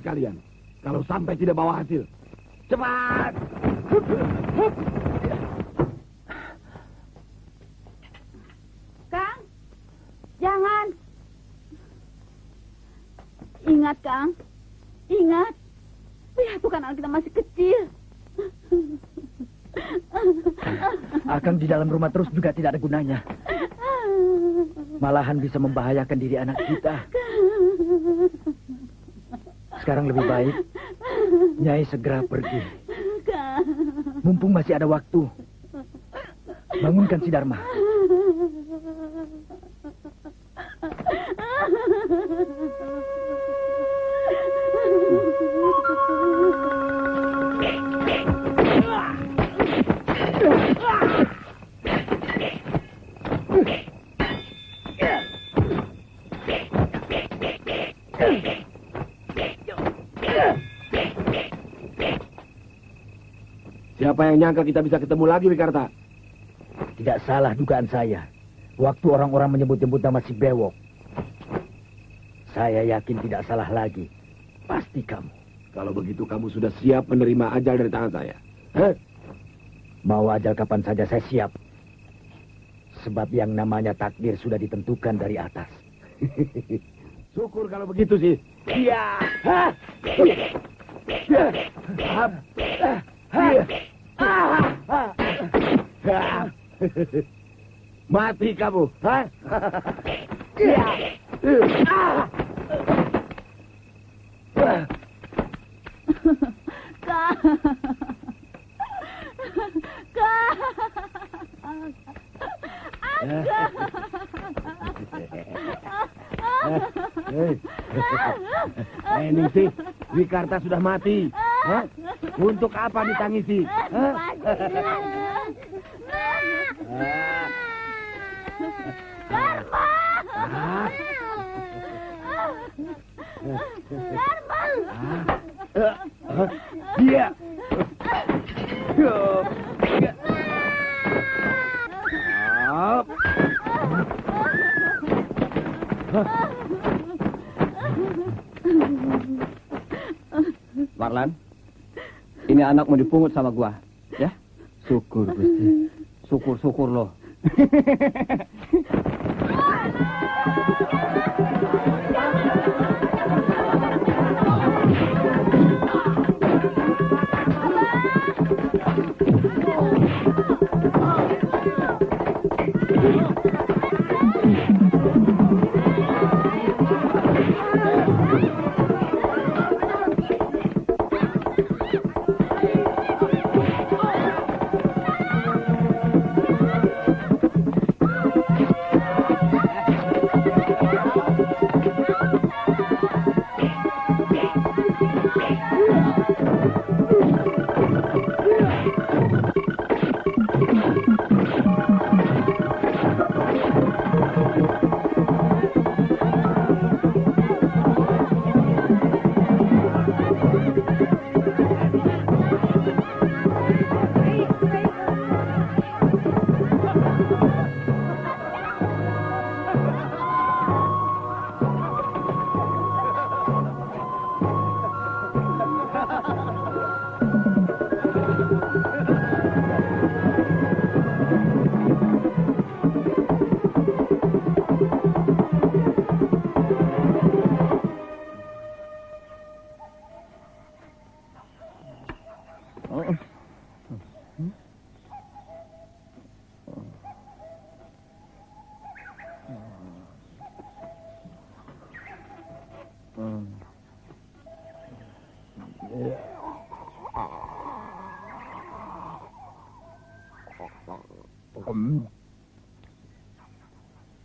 kalian. Kalau sampai tidak bawa hasil. Cepat! Kang, jangan. Ingat, Kang. Ingat. Lihat tuh kan anak kita masih kecil. Akan di dalam rumah terus juga tidak ada gunanya. Malahan bisa membahayakan diri anak kita. Sekarang lebih baik Nyai segera pergi. Mumpung masih ada waktu. Bangunkan si Dharma. Siapa yang nyangka kita bisa ketemu lagi, Wikarta? Tidak salah dugaan saya. Waktu orang-orang menyebut-nyebut nama si Bewok. Saya yakin tidak salah lagi. Pasti kamu. Kalau begitu kamu sudah siap menerima ajal dari tangan saya. Hah? Mau ajal kapan saja saya siap. Sebab yang namanya takdir sudah ditentukan dari atas. Syukur kalau begitu sih. Iya. Hah? Hah? Hah? Mati kamu. Hah? Kang. Kang. Eh, Ningsih, Wikarta sudah mati. Hah? Untuk apa ditangisi? Hah? Dharma. Ah. Dharma. Ah. Dia. Up. Warlan, anak mau dipungut sama gua, ya? Syukur, Gusti. Syukur-syukur loh.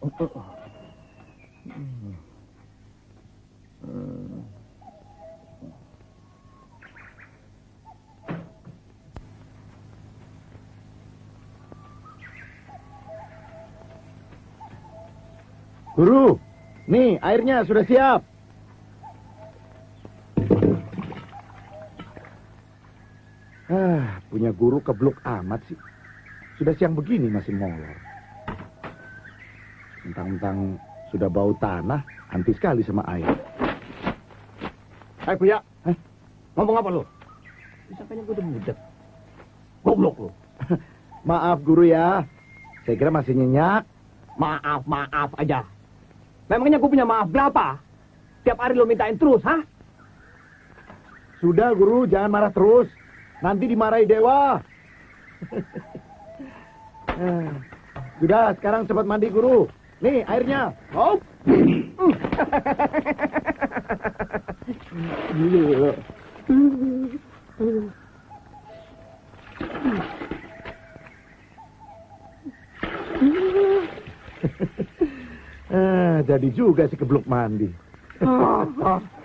Guru, nih airnya sudah siap. Ah, punya guru keblok amat sih. Sudah siang begini masih molor. Mentang-mentang sudah bau tanah, anti sekali sama air. Hai Buya, Ngomong apa lu? Disangkanya gue udah budak. Goblok lu. Maaf guru ya. Saya kira masih nyenyak. Maaf, maaf aja. Memangnya gue punya maaf berapa? Tiap hari lu mintain terus, hah? Sudah guru, jangan marah terus. Nanti dimarahi dewa. Sudah, sekarang cepat mandi guru. Nih airnya. Eh, jadi juga si kebluk mandi.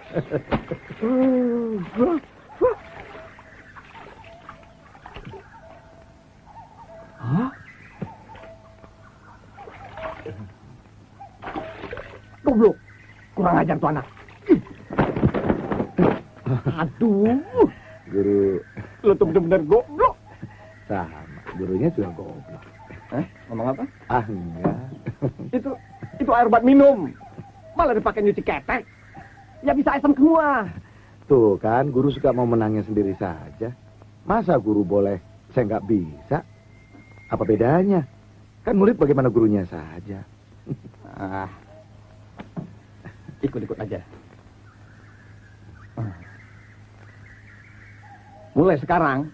Goblok. Kurang ajar tuh anak. Aduh. Guru Lu tuh bener-bener goblok. sama. Gurunya juga goblok. Eh, ngomong apa? Ah, enggak. Itu itu air buat minum. Malah dipakai nyuci ketek. Ya bisa asam semua. Tuh kan, guru suka mau menangnya sendiri saja. Masa guru boleh, saya nggak bisa? Apa bedanya? Kan murid bagaimana gurunya saja. Ah. Ikut-ikut aja. Ah. Mulai sekarang,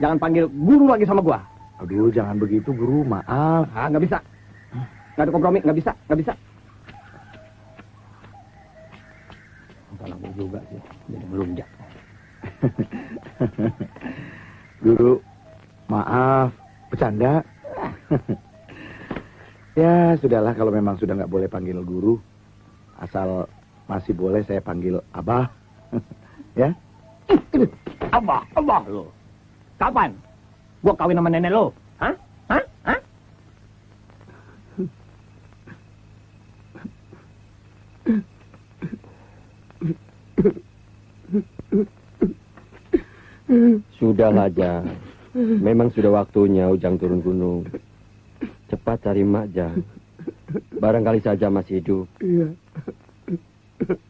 jangan panggil guru lagi sama gua. Aduh, jangan begitu guru, maaf. Ah, nggak bisa. Nggak ada kompromi, nggak bisa, nggak bisa. Salah gua juga sih, jadi melunjak. Guru, maaf, bercanda. ya, sudahlah kalau memang sudah nggak boleh panggil guru. Asal masih boleh saya panggil Abah. ya? Abah, abah lo. Kapan? Gua kawin sama nenek lo. Hah? Hah? Hah? Sudahlah, Jang. Memang sudah waktunya Ujang turun gunung. Cepat cari Mak, Jang. Barangkali saja masih hidup. Iya.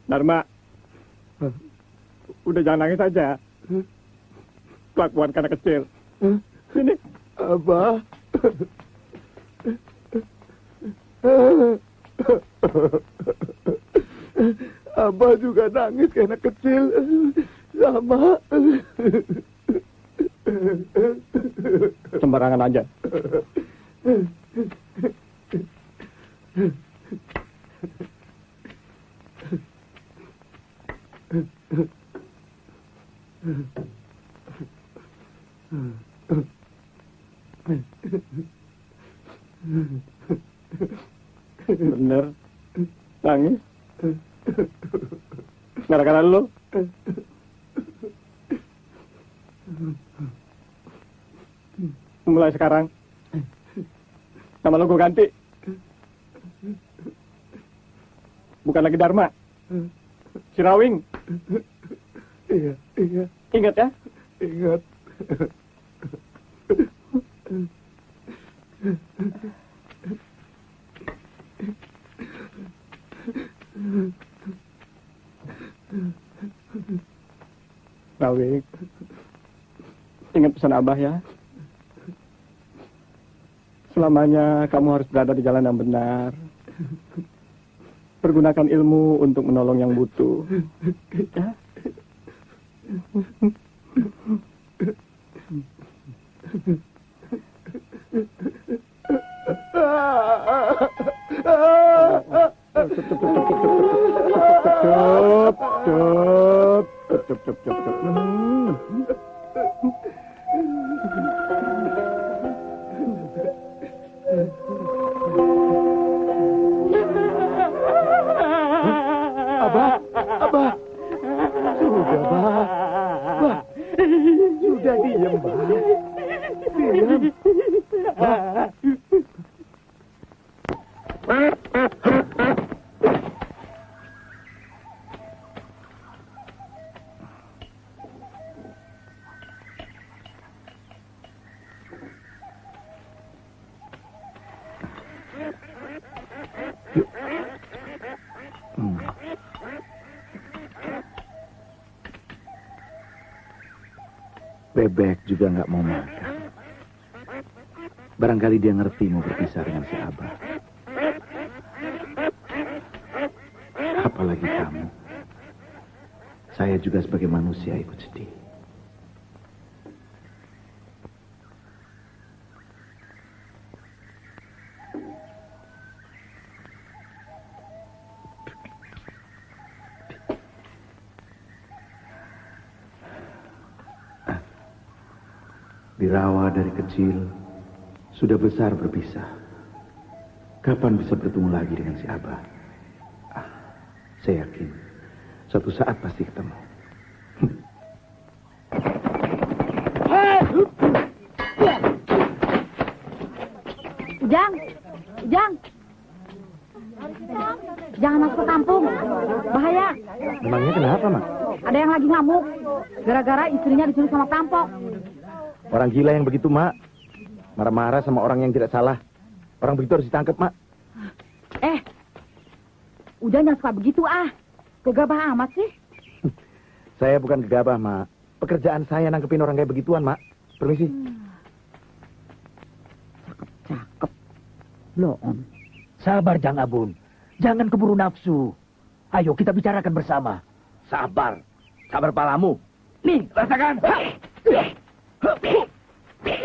Dharma. Udah jangan nangis aja. Kelakuan karena kecil. Sini. Abah. Abah juga nangis karena kecil. Sama. Sembarangan aja. Bener. Nangis. Gara-gara lu. Mulai sekarang. Nama lu gue ganti. Bukan lagi Dharma. Sirawing. Iya, iya, Ingat ya. ingat. Rawing. Ingat pesan Abah ya. Selamanya kamu harus berada di jalan yang benar. Pergunakan ilmu untuk menolong yang butuh. Ya? Hmm. Barangkali dia ngerti mau berpisah dengan si Abah. Apalagi kamu. Saya juga sebagai manusia ikut sedih. Dirawa dari kecil, sudah besar berpisah. Kapan bisa bertemu lagi dengan si Abah? Ah, saya yakin, suatu saat pasti ketemu. Ujang, Ujang. Jangan masuk ke kampung. Bahaya. Memangnya kenapa, Mak? Ada yang lagi ngamuk. Gara-gara istrinya diculik sama perampok. Orang gila yang begitu, Mak. Marah-marah sama orang yang tidak salah. Orang begitu harus ditangkap, Mak. Eh, Ujang jangan suka begitu ah. Gegabah amat sih. Saya bukan gegabah, Mak. Pekerjaan saya nangkepin orang kayak begituan, Mak. Permisi. Cakep. Loon. Sabar, Jang Abun. Jangan keburu nafsu. Ayo kita bicarakan bersama. Sabar. Sabar palamu. Nih, rasakan. Eh.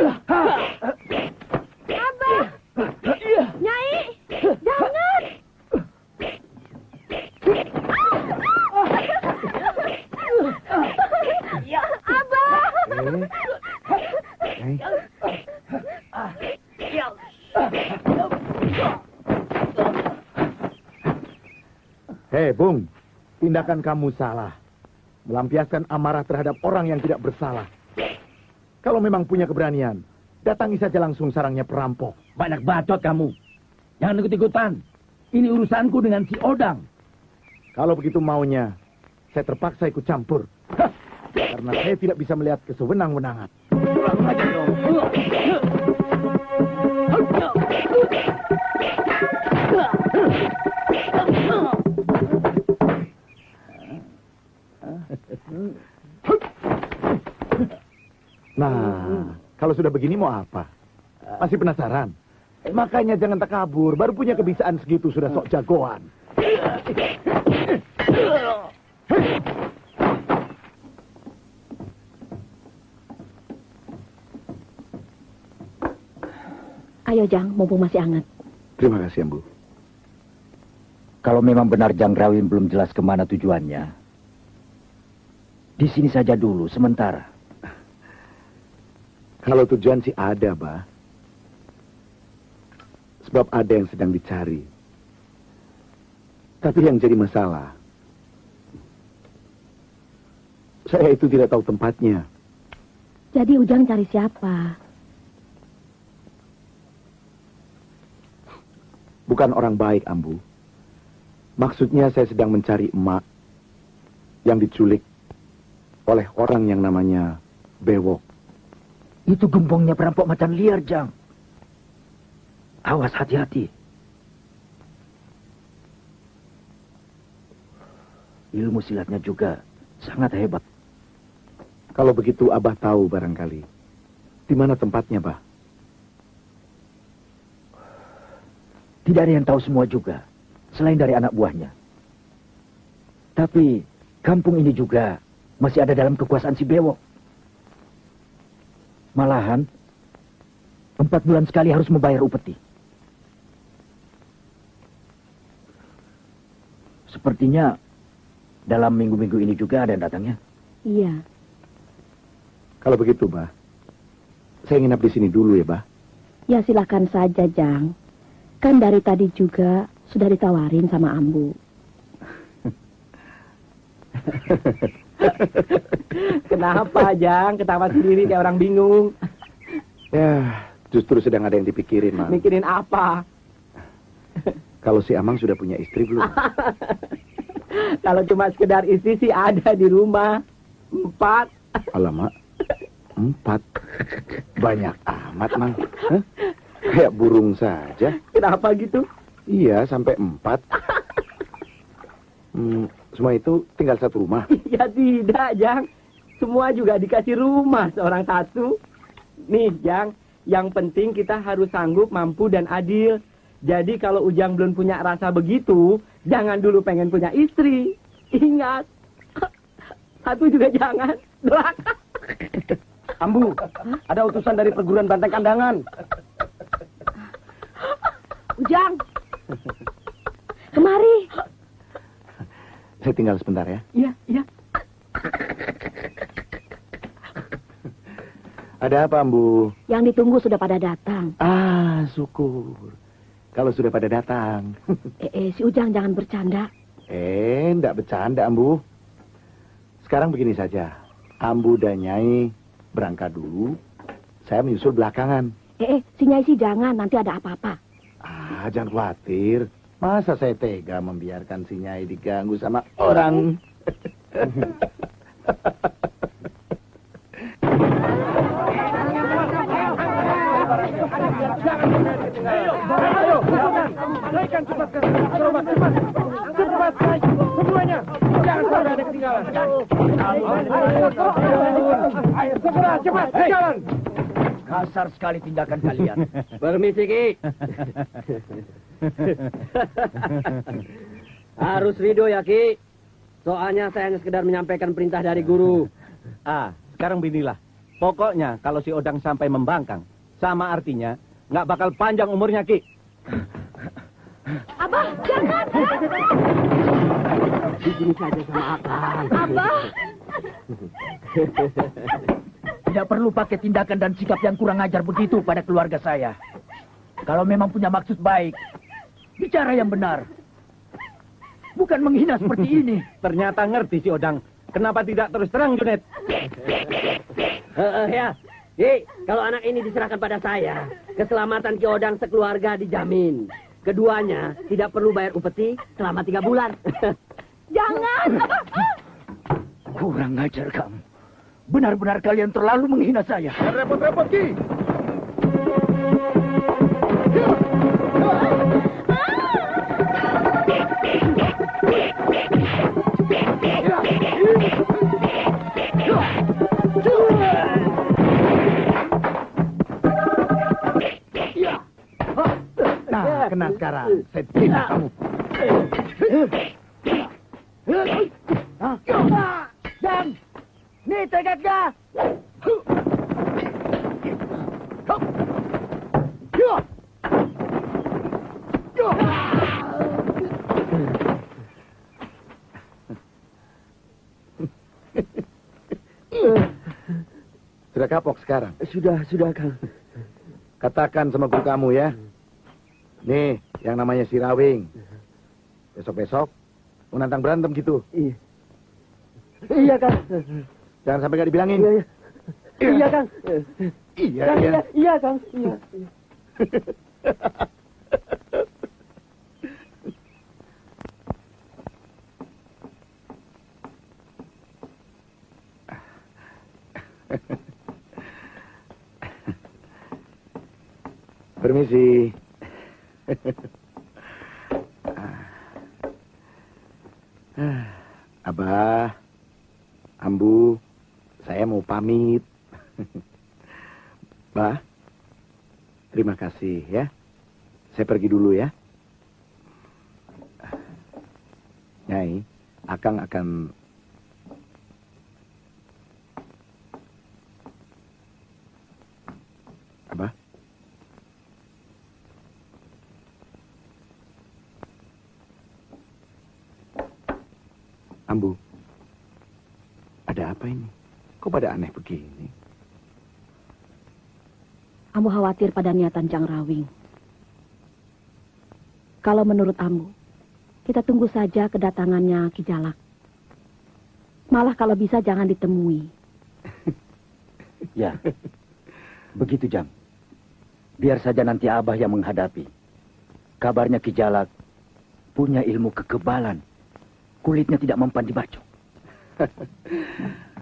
Hei, Bung. Tindakan kamu salah. Melampiaskan amarah terhadap orang yang tidak bersalah. Kalau memang punya keberanian, datangi saja langsung sarangnya perampok. Banyak bacot kamu. Jangan ikut-ikutan. Ini urusanku dengan si Odang. Kalau begitu maunya, saya terpaksa ikut campur. Karena saya tidak bisa melihat kesewenang-wenangan. Pulang saja dong. Kalau sudah begini mau apa? Masih penasaran? Eh, makanya jangan takabur. Baru punya kebiasaan segitu sudah sok jagoan. Ayo, Jang. Mumpung masih hangat. Terima kasih, Ambu. Kalau memang benar Jang Rawin belum jelas ke mana tujuannya, di sini saja dulu, sementara. Kalau tujuan sih ada, Bah. Sebab ada yang sedang dicari. Tapi yang jadi masalah, saya itu tidak tahu tempatnya. Jadi Ujang cari siapa? Bukan orang baik, Ambu. Maksudnya saya sedang mencari emak yang diculik oleh orang yang namanya Bewok. Itu gembongnya perampok macan liar, Jang. Awas hati-hati. Ilmu silatnya juga sangat hebat. Kalau begitu Abah tahu barangkali. Di mana tempatnya, Bah? Tidak ada yang tahu semua juga, selain dari anak buahnya. Tapi kampung ini juga masih ada dalam kekuasaan si Bewok. Malahan, empat bulan sekali harus membayar upeti. Sepertinya dalam minggu-minggu ini juga ada yang datangnya. Iya. Kalau begitu, Bah. Saya nginap di sini dulu ya, Bah. Ya silakan saja, Jang. Kan dari tadi juga sudah ditawarin sama Ambu. Kenapa, Jang? Ketawa sendiri kayak orang bingung. Ya, justru sedang ada yang dipikirin, Mang. Mikirin apa? Kalau si Amang sudah punya istri belum? Kalau cuma sekedar istri sih ada di rumah. Empat. Alamak, empat. Banyak amat, Mang. Hah? Kayak burung saja. Kenapa gitu? Iya, sampai empat. Hmm, semua itu tinggal satu rumah. Ya tidak, Jang. semua juga dikasih rumah seorang satu. Nih, Jang, yang penting kita harus sanggup, mampu, dan adil. Jadi kalau Ujang belum punya rasa begitu, jangan dulu pengen punya istri. Ingat, satu juga jangan. Doakan. Ambu, ada utusan dari perguruan banteng kandangan. Ujang. Kemari. Saya tinggal sebentar ya. Iya, iya. Ada apa, Ambu? Yang ditunggu sudah pada datang. Ah, syukur. Kalau sudah pada datang. Eh, eh, si Ujang jangan bercanda. eh, enggak bercanda, Ambu. Sekarang begini saja. Ambu dan Nyai berangkat dulu. Saya menyusul belakangan. Eh, eh, si Nyai sih jangan, nanti ada apa-apa. Ah, jangan khawatir. Masa saya tega membiarkan si Nyai diganggu sama orang? Kasar sekali tindakan kalian. Permisi, Ki. Harus ridho ya, Ki. Soalnya saya hanya sekedar menyampaikan perintah dari guru. Ah, sekarang beginilah. Pokoknya kalau si Odang sampai membangkang, sama artinya nggak bakal panjang umurnya, Ki. Abah, jangan. Begini saja sama Akang. Abah. Tidak perlu pakai tindakan dan sikap yang kurang ajar begitu pada keluarga saya. Kalau memang punya maksud baik, bicara yang benar. Bukan menghina seperti ini. Ternyata ngerti si Odang. Kenapa tidak terus terang, Junet? Heeh, ya. Ki, kalau anak ini diserahkan pada saya, keselamatan Ki Odang sekeluarga dijamin. Keduanya tidak perlu bayar upeti selama tiga bulan. Jangan. Kurang ajar kamu. Benar-benar kalian terlalu menghina saya. Repot-repot, Ki. Nah, kena sekarang. Saya tindak kamu. Dan, nih tegaknya. Sudah kapok sekarang. Sudah, sudah, Kang. Katakan sama guru kamu ya. Nih, yang namanya si Rawing. Besok-besok mau nantang berantem gitu. Iya. Iya, Kang. Jangan sampai gak dibilangin. Iya, iya. Iya, Kang. Iya, Kang, iya. iya, iya, Kang. Iya. iya. Permisi. Abah, Ambu, saya mau pamit. Bah, terima kasih ya. Saya pergi dulu ya. Nyai, Akang akan Abah? Ambu, ada apa ini? Pada aneh begini? Ambu khawatir pada niatan Jang Rawing. Kalau menurut Ambu, kita tunggu saja kedatangannya Ki Jalak. Malah kalau bisa jangan ditemui. Ya, begitu Jang. Biar saja nanti Abah yang menghadapi. Kabarnya Ki Jalak punya ilmu kekebalan. Kulitnya tidak mempan dibaca.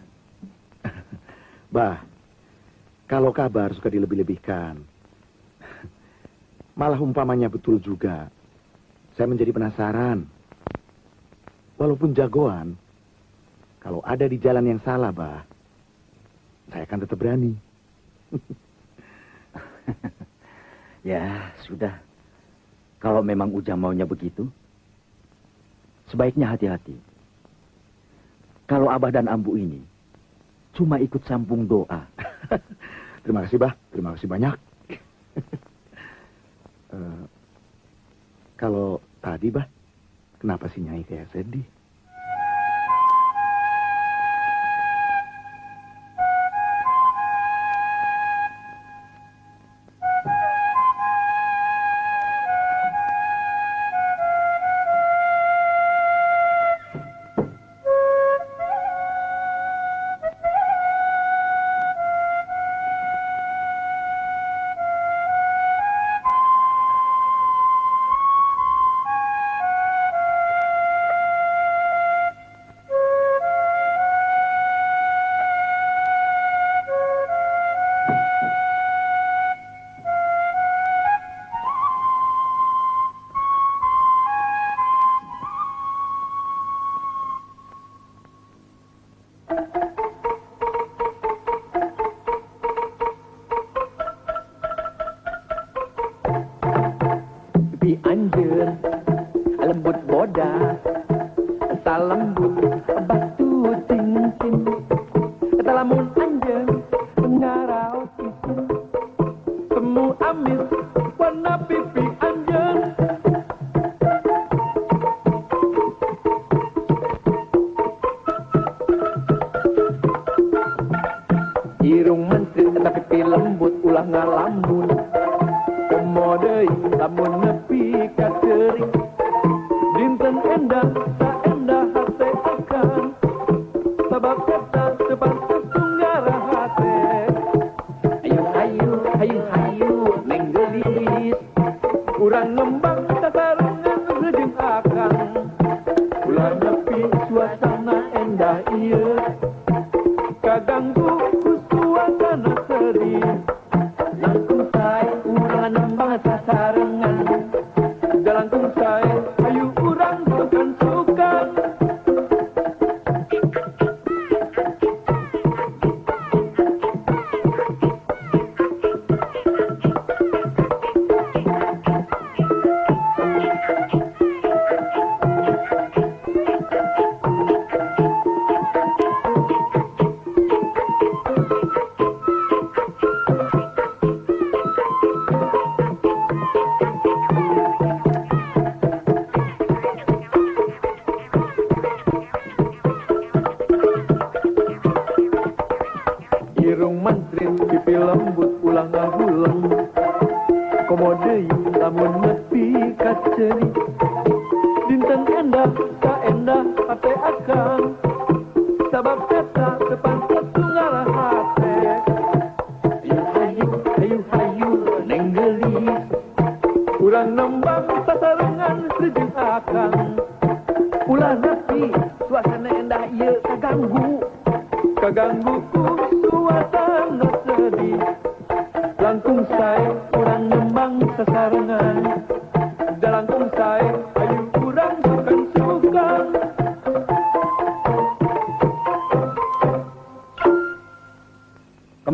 Bah, kalau kabar suka dilebih-lebihkan. Malah umpamanya betul juga. Saya menjadi penasaran. Walaupun jagoan, kalau ada di jalan yang salah, Bah, saya akan tetap berani. Ya, sudah. Kalau memang Ujang maunya begitu, sebaiknya hati-hati. Kalau Abah dan Ambu ini cuma ikut sambung doa. Terima kasih, Bah. Terima kasih banyak. Eh, kalau tadi, Bah, kenapa si Nyai kayak sedih? Pipi anjir lembut boda tak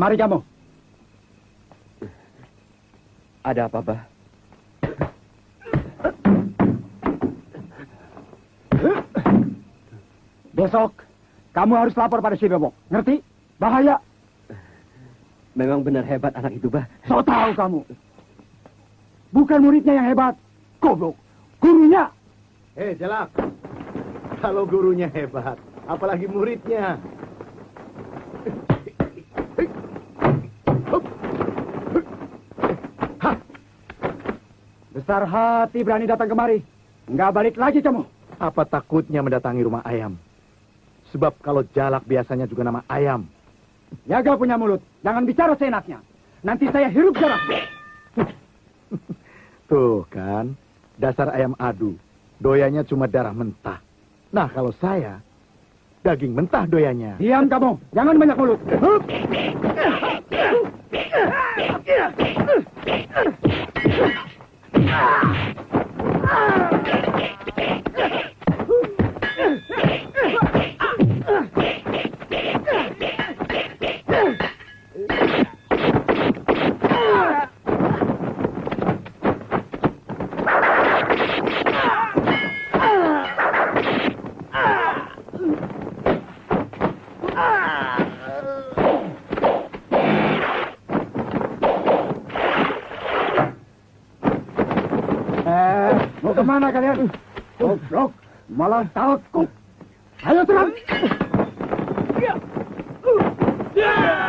Kemari kamu. Ada apa, Bah? Besok kamu harus lapor pada si Bebok. Ngerti? Bahaya. Memang benar hebat anak itu, Bah. So tahu kamu. Bukan muridnya yang hebat. Goblok. Gurunya. Eh, Jalak. Kalau gurunya hebat, apalagi muridnya. Besar hati berani datang kemari. Nggak balik lagi kamu. Apa takutnya mendatangi rumah ayam? Sebab kalau Jalak biasanya juga nama ayam. Jaga punya mulut. Jangan bicara seenaknya. Nanti saya hirup darah. Tuh kan, dasar ayam adu. Doyanya cuma darah mentah. Nah, kalau saya, daging mentah doyanya. Diam kamu. Jangan banyak mulut. Hup. Ah! Ke mana kalian? Goblok, malah takut. Ayo serang. Ah,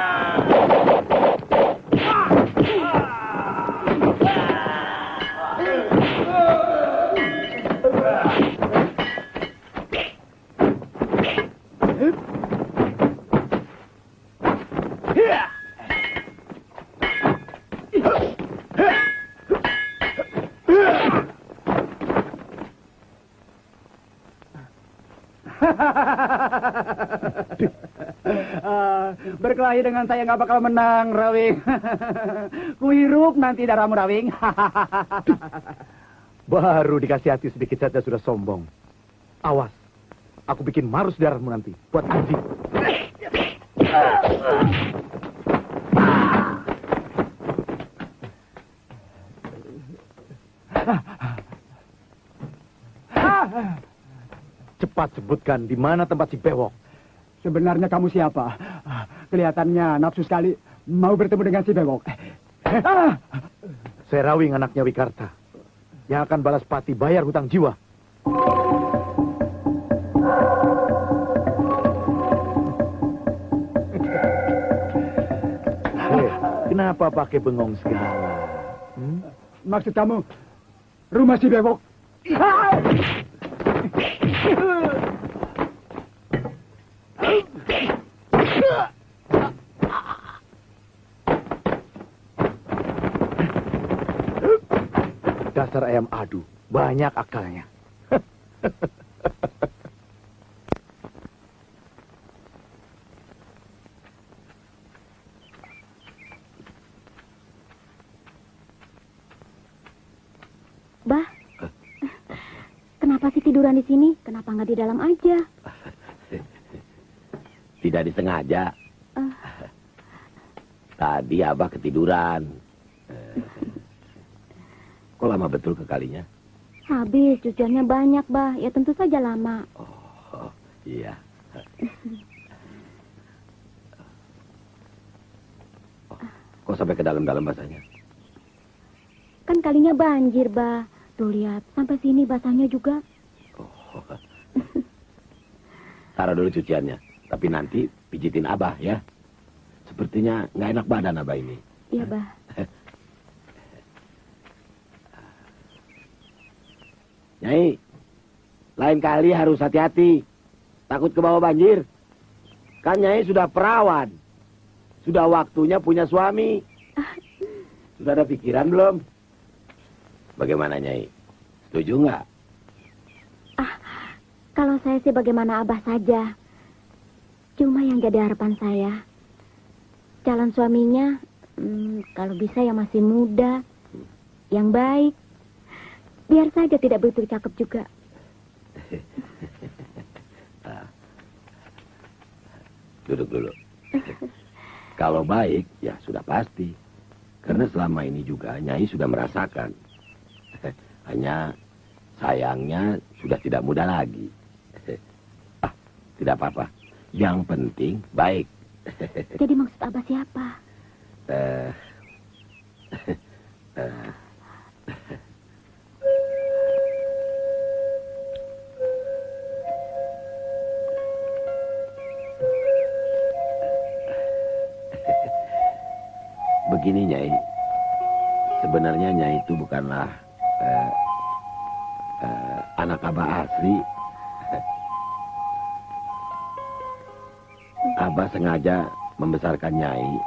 berkelahi dengan saya nggak bakal menang, Rawing. Kuhirup nanti darahmu, Rawing. Baru dikasih hati sedikit saja sudah sombong. Awas, aku bikin marus darahmu nanti. Buat anjing. Cepat sebutkan di mana tempat si bewok. Sebenarnya kamu siapa? Kelihatannya nafsu sekali mau bertemu dengan si Bewok. Ah! Saya Rawing anaknya Wikarta. Yang akan balas pati bayar hutang jiwa. Eh, kenapa pakai bengong segala? Hmm? Maksud kamu rumah si Bewok? Dasar ayam adu, banyak akalnya. Bah, kenapa sih tiduran di sini? Kenapa nggak di dalam aja? Tidak disengaja. Ah. Tadi Abah ketiduran. Kok lama betul ke kalinya? Habis, cuciannya banyak, Bah. Ya tentu saja lama. Oh, iya. Oh, kok sampai ke dalam-dalam basahnya? Kan kalinya banjir, Bah. Tuh lihat, sampai sini basahnya juga. Oh. Taruh dulu cuciannya. Tapi nanti pijitin Abah ya. Sepertinya nggak enak badan Abah ini. Iya, Bah. Nyai, lain kali harus hati-hati. Takut ke bawah banjir. Kan Nyai sudah perawan. Sudah waktunya punya suami. Sudah ada pikiran belum? Bagaimana Nyai? Setuju nggak? Kalau saya sih bagaimana Abah saja. Cuma yang jadi harapan saya. Calon suaminya, hmm, kalau bisa yang masih muda. Yang baik. Biar saja tidak begitu cakep juga. Duduk dulu. Kalau baik, ya sudah pasti. Karena selama ini juga Nyai sudah merasakan. Hanya sayangnya sudah tidak muda lagi. Ah, tidak apa-apa. Yang penting baik. Jadi maksud Abah siapa? Eh, eh, Begini Nyai, sebenarnya Nyai itu bukanlah eh, eh, anak abah asli. Abah sengaja membesarkan Nyai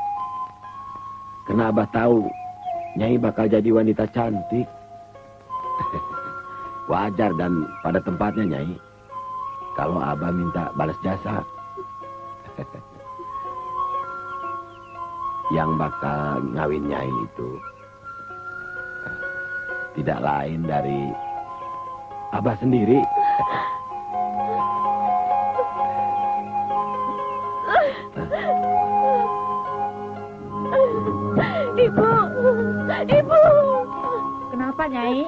karena Abah tahu Nyai bakal jadi wanita cantik. Wajar dan pada tempatnya Nyai. Kalau Abah minta balas jasa. Yang bakal ngawin Nyai itu tidak lain dari Abah sendiri. Ibu! Ibu! Kenapa, Nyai?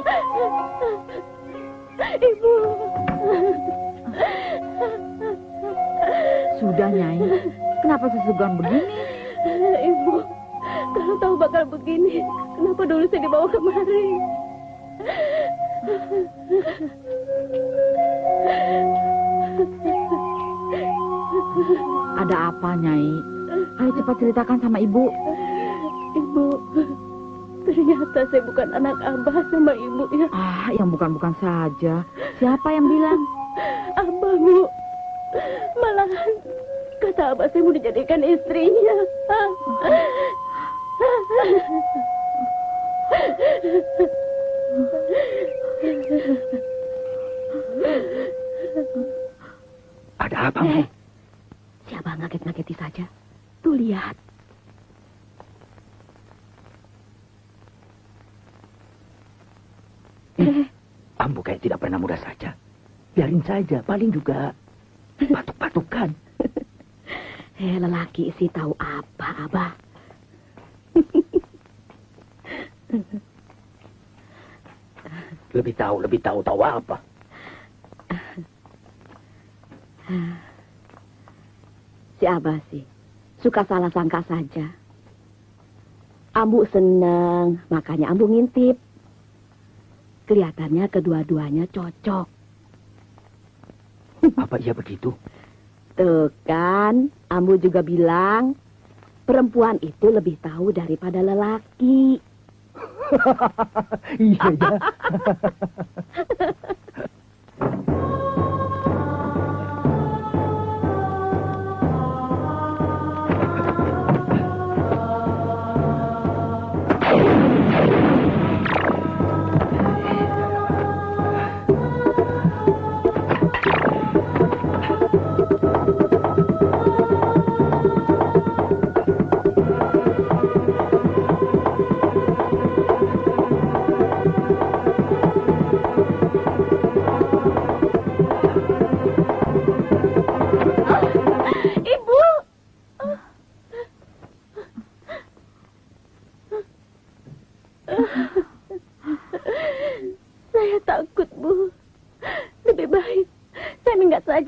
Ibu! Sudah, Nyai. Kenapa sesugan begini? Tahu bakal begini, kenapa dulu saya dibawa kemari? Ada apa, Nyai? Ayo cepat ceritakan sama ibu. Ibu, ternyata saya bukan anak abah sama ibu ya. Ah, yang bukan-bukan saja. Siapa yang bilang? Abah, Bu. Malahan kata abah saya mau dijadikan istrinya. Ada apa, Mu? Si abah ngaget-ngageti saja. Tuh lihat. Ambu kayak tidak pernah muda saja. Biarin saja, paling juga batuk-batukan. Eh, lelaki sih tahu apa, abah. Lebih tahu, lebih tahu, tahu apa? Si abah sih suka salah sangka saja. Ambu seneng, makanya ambu ngintip. Kelihatannya kedua-duanya cocok. Apa iya begitu? Tuh kan, Ambu juga bilang, perempuan itu lebih tahu daripada lelaki. Iya, ya. Ibu!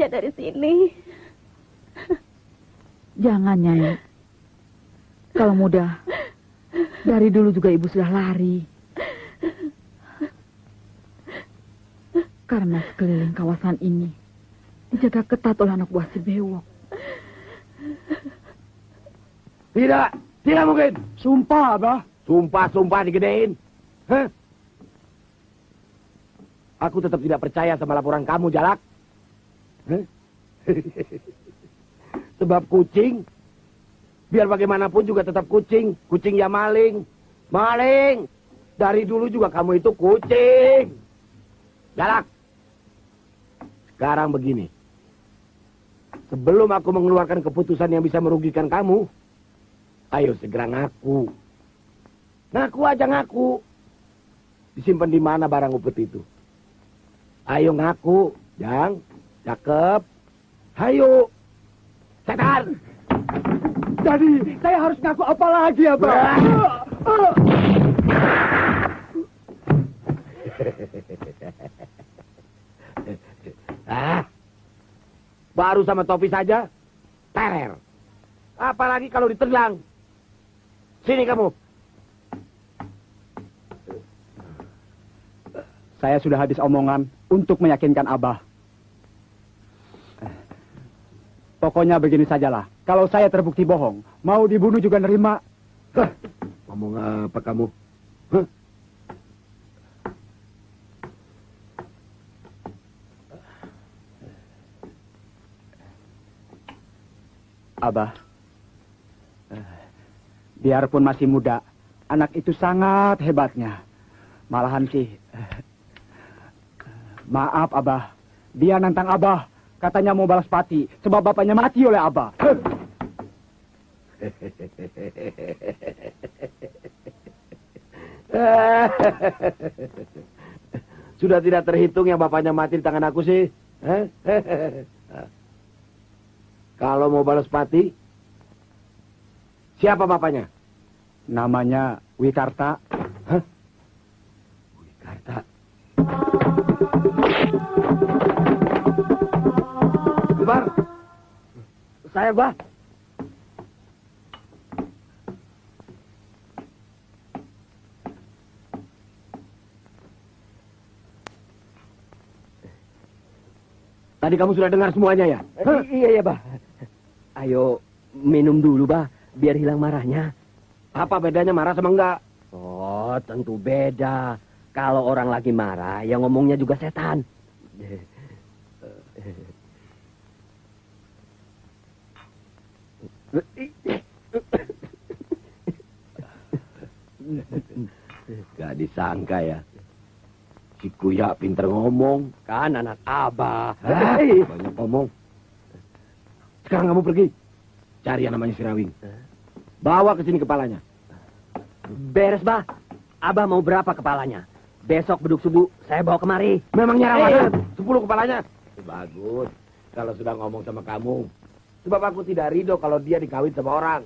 Saja dari sini. Jangan, Nyai. Kalau muda, dari dulu juga ibu sudah lari. Karena sekeliling kawasan ini dijaga ketat oleh anak buah si Bewok. Tidak, tidak mungkin. Sumpah, Abah. Sumpah, sumpah digedein. Hah? Aku tetap tidak percaya sama laporan kamu, Jalak. Sebab kucing, biar bagaimanapun juga tetap kucing. Kucing ya maling. Maling. Dari dulu juga kamu itu kucing. Jalak. Sekarang begini. Sebelum aku mengeluarkan keputusan yang bisa merugikan kamu, ayo segera ngaku. Ngaku aja ngaku. Disimpan di mana barang upet itu? Ayo ngaku, Jang. Cakep. Hayo. Setan. Jadi, saya harus ngaku apa lagi, Abah? Ah. Baru sama topi saja, terer. Apalagi kalau diterlang. Sini kamu. Saya sudah habis omongan untuk meyakinkan Abah. Pokoknya begini sajalah. Kalau saya terbukti bohong, mau dibunuh juga nerima. Hah, Ngomong apa kamu? Hah? Abah, eh, biarpun masih muda, anak itu sangat hebatnya. Malahan sih, eh, maaf Abah, dia nantang Abah. Katanya mau balas pati, sebab bapaknya mati oleh Abah. Sudah tidak terhitung yang bapaknya mati di tangan aku sih. Kalau mau balas pati, siapa bapaknya? Namanya? Wikarta. Bang, Saya, Bah. Tadi kamu sudah dengar semuanya ya? Eh, Iya ya, Bah. Ayo minum dulu, Bah, biar hilang marahnya. Apa bedanya marah sama enggak? Oh, tentu beda. Kalau orang lagi marah, yang ngomongnya juga setan. Gak disangka ya. Si Kuya pinter ngomong. Kan anak abah. Banyak ngomong. Sekarang kamu pergi. Cari yang namanya Sirawing. Bawa ke sini kepalanya. Beres, Bah. Abah mau berapa kepalanya? Besok beduk subuh, saya bawa kemari. Memangnya rawan? Sepuluh kepalanya. Bagus. Kalau sudah ngomong sama kamu. Sebab aku tidak ridho kalau dia dikawin sama orang.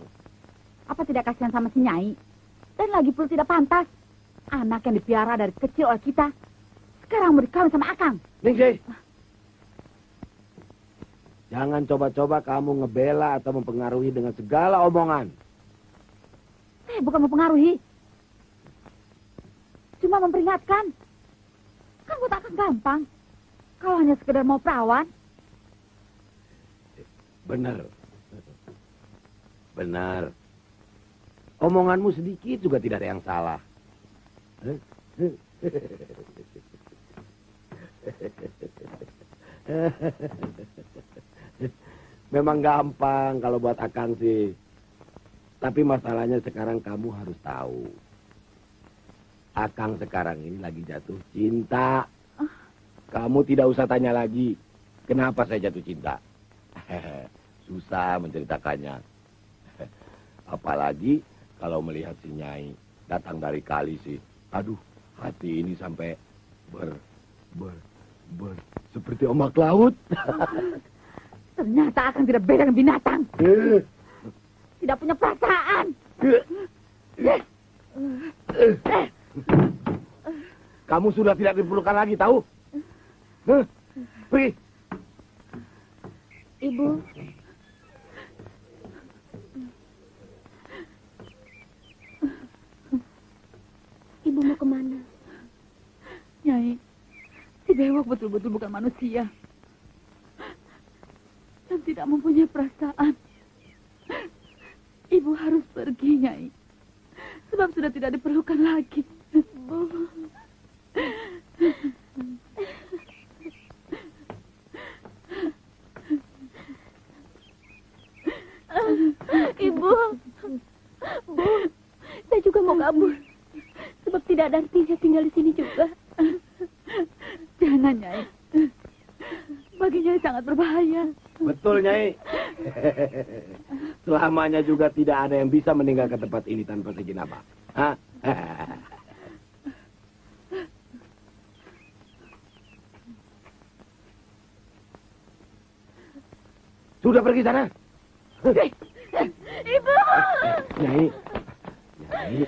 Apa tidak kasihan sama si Nyai? Dan lagi pula tidak pantas. Anak yang dipiara dari kecil oleh kita. Sekarang mau dikawin sama Akang. Ningsih. Jangan coba-coba kamu ngebela atau mempengaruhi dengan segala omongan. Saya bukan mempengaruhi. Cuma memperingatkan. Kan buat Akang gampang. Kalau hanya sekedar mau perawan. Benar. Benar. Omonganmu sedikit juga tidak ada yang salah. Memang gampang kalau buat Akang sih. Tapi masalahnya sekarang kamu harus tahu. Akang sekarang ini lagi jatuh cinta. Kamu tidak usah tanya lagi. Kenapa saya jatuh cinta? Susah menceritakannya. Apalagi kalau melihat si Nyai datang dari kali sih. Aduh, hati ini sampai ber, ber, ber, seperti ombak laut. Ternyata Akang tidak beda dengan binatang. Tidak punya perasaan. Kamu sudah tidak diperlukan lagi, tahu? Pergi. Ibu, ibu mau ke mana? Nyai, si Bewok betul-betul bukan manusia. Dan tidak mempunyai perasaan. Ibu harus pergi, Nyai. Sebab sudah tidak diperlukan lagi. Bu. Ibu, Bu, saya juga mau kabur. Sebab tidak ada artinya tinggal di sini juga. Jangan, Nyai. Bagi Nyai sangat berbahaya. Betul, Nyai. Selamanya juga tidak ada yang bisa meninggalkan tempat ini tanpa seizin apa. Hah? Sudah pergi sana. Ibu! Nyai. Nyai.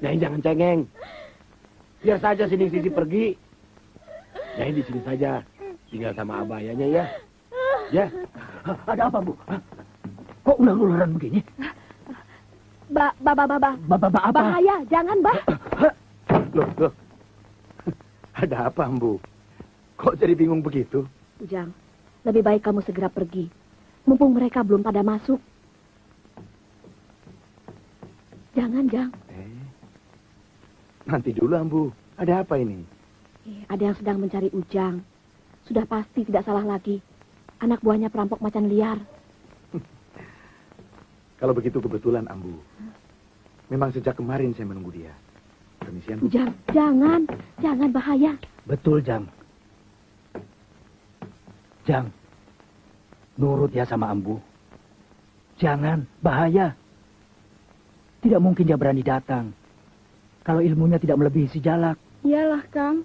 Nyai jangan cengeng. Biar saja sini sisi pergi. Nyai di sini saja. Tinggal sama abayanya ya. Ya. Ada apa, Bu? Kok ular-ularan begini? Ba, ba, ba, ba, ba. Bapak apa? Bahaya, jangan, Bah. Loh, loh. Ada apa, Ambu? Kok jadi bingung begitu? Ujang, lebih baik kamu segera pergi. Mumpung mereka belum pada masuk. Jangan, Jang. Eh, nanti dulu, Ambu. Ada apa ini? Eh, Ada yang sedang mencari Ujang. Sudah pasti tidak salah lagi. Anak buahnya perampok macan liar. Kalau begitu kebetulan, Ambu. Memang sejak kemarin saya menunggu dia. Permisian, Bu. Ujang, jangan. Jangan bahaya. Betul, Jang. Jang, nurut ya sama Ambu. Jangan, bahaya. Tidak mungkin dia berani datang. Kalau ilmunya tidak melebihi si Jalak. Iyalah, Kang.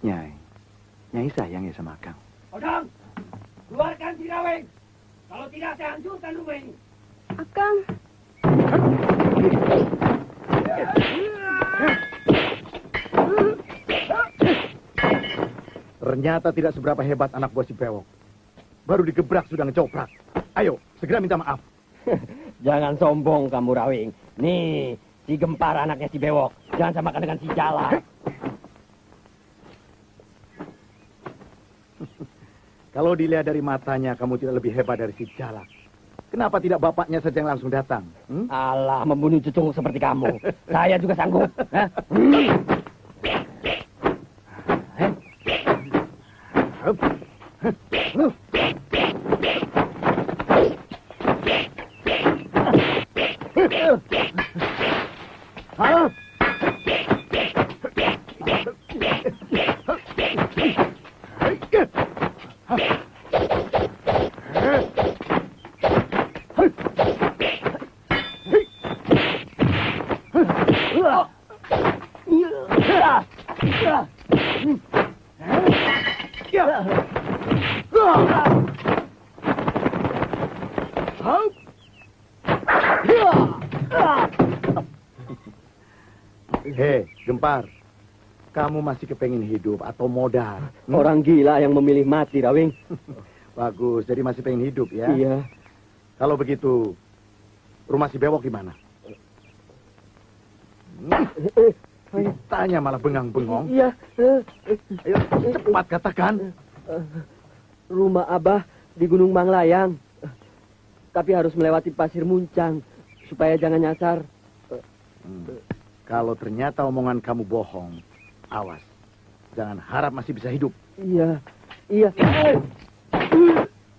Nyai. Nyai sayang ya sama Kang. Odang, keluarkan Siraweng. Kalau tidak, saya hancurkan rumah ini. Akang. Ternyata tidak seberapa hebat anak buah si Bewok. Baru digebrak sudah ngecoprak. Ayo, segera minta maaf. Jangan sombong kamu, Rawing. Nih, si gempar anaknya si Bewok. Jangan samakan dengan si Jala. Kalau dilihat dari matanya, kamu tidak lebih hebat dari si Jalak. Kenapa tidak bapaknya saja yang langsung datang? Hmm? Allah, membunuh cucu seperti kamu. Saya juga sanggup. Hah? Hmm. Hah? Hei, Gempar. Kamu masih kepengen hidup atau modal? Hmm? Orang gila yang memilih mati, Rawing. Bagus, jadi masih pengen hidup ya? Iya. Kalau begitu, rumah si bewok di mana? Hmm? Tanya malah bengang-bengong. Iya. Ayo, cepat katakan. Rumah Abah di Gunung Manglayang. Tapi harus melewati pasir muncang supaya jangan nyasar. Hmm. Kalau ternyata omongan kamu bohong, awas. Jangan harap masih bisa hidup. Iya. Iya.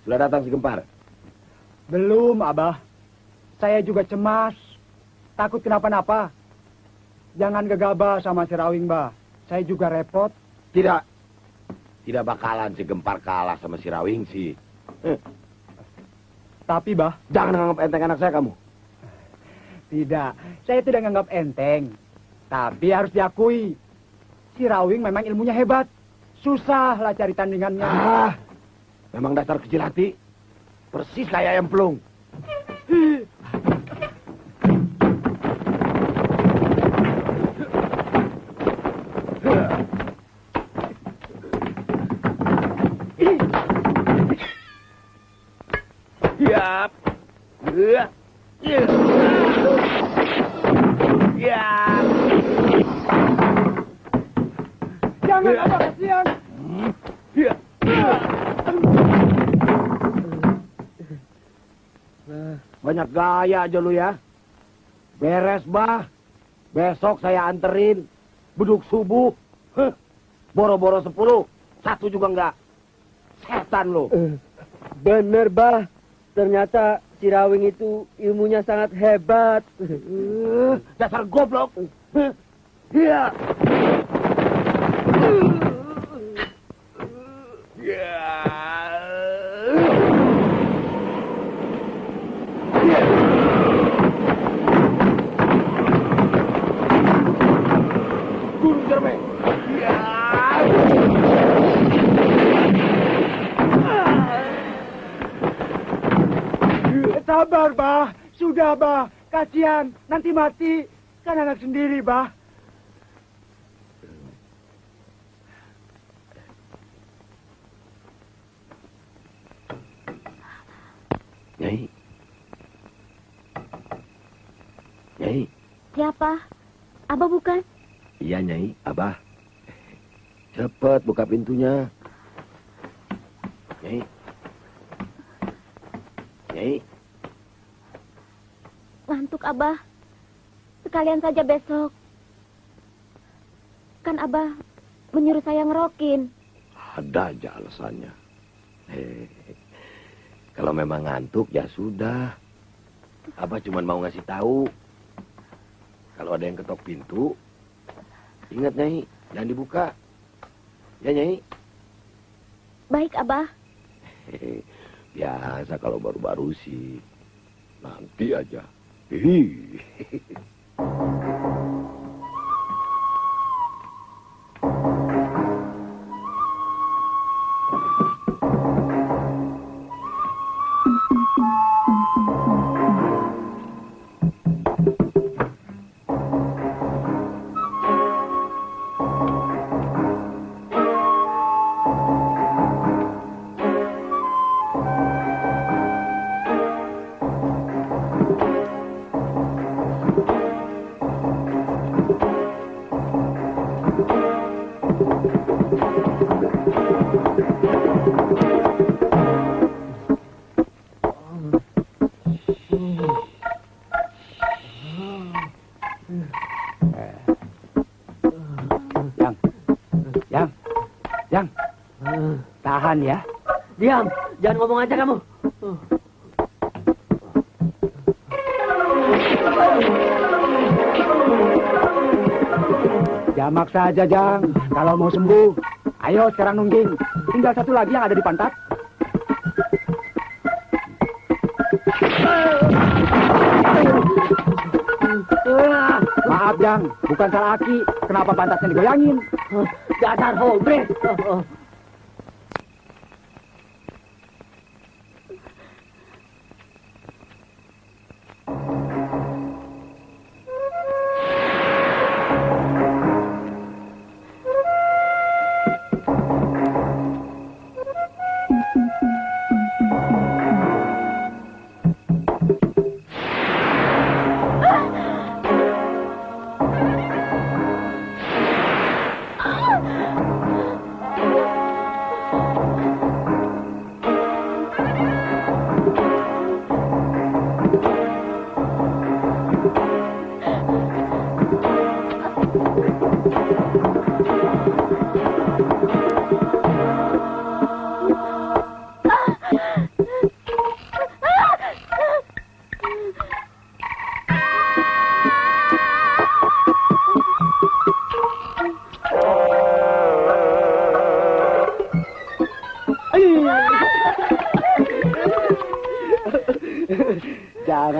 Sudah datang si Gempar. Belum, Abah. Saya juga cemas. Takut kenapa-napa. Jangan gegabah sama si Rawing, Bah. Saya juga repot. Tidak. Tidak bakalan si Gempar kalah sama si Rawing sih. Tapi, Bah, Jangan anggap enteng anak saya kamu. tidak. Saya tidak menganggap enteng. Tapi harus diakui. Si Rawing memang ilmunya hebat. Susahlah cari tandingannya. Ah, memang dasar kecil hati. Persis kayak ayam pelung. Yap. Ya. Ya. Ya. Jangan, Abah, kasihan. Ya. Banyak gaya aja lu ya. Beres, bah. Besok saya anterin. Beduk subuh. Boro-boro sepuluh. Satu juga enggak. Setan lu. Bener, Bah. Ternyata si Rawing itu ilmunya sangat hebat. Eh, Dasar goblok. Iya. Ya. Gunung Cerme. Ya. Sabar, Bah. Sudah, Bah. Kasihan. Nanti mati. Kan anak sendiri, Bah. Nyai. Nyai. Siapa? Abah bukan? Iya, Nyai. Abah. Cepat buka pintunya. Nyai. Nyai. Ngantuk Abah. Sekalian saja besok. Kan Abah menyuruh saya ngerokin. Ada aja alasannya. Hei, kalau memang ngantuk ya sudah. Abah cuma mau ngasih tahu. Kalau ada yang ketok pintu, ingat Nyai, jangan dibuka. Ya Nyai. Baik Abah. Hei, biasa kalau baru-baru sih. Nanti aja. He. tahan ya. Diam, jangan ngomong aja kamu. Jamak saja, Jang. Kalau mau sembuh, ayo sekarang nungging. Tinggal satu lagi yang ada di pantat. Maaf, Jang. Bukan salah Aki. Kenapa pantatnya digoyangin? Dasar hobre.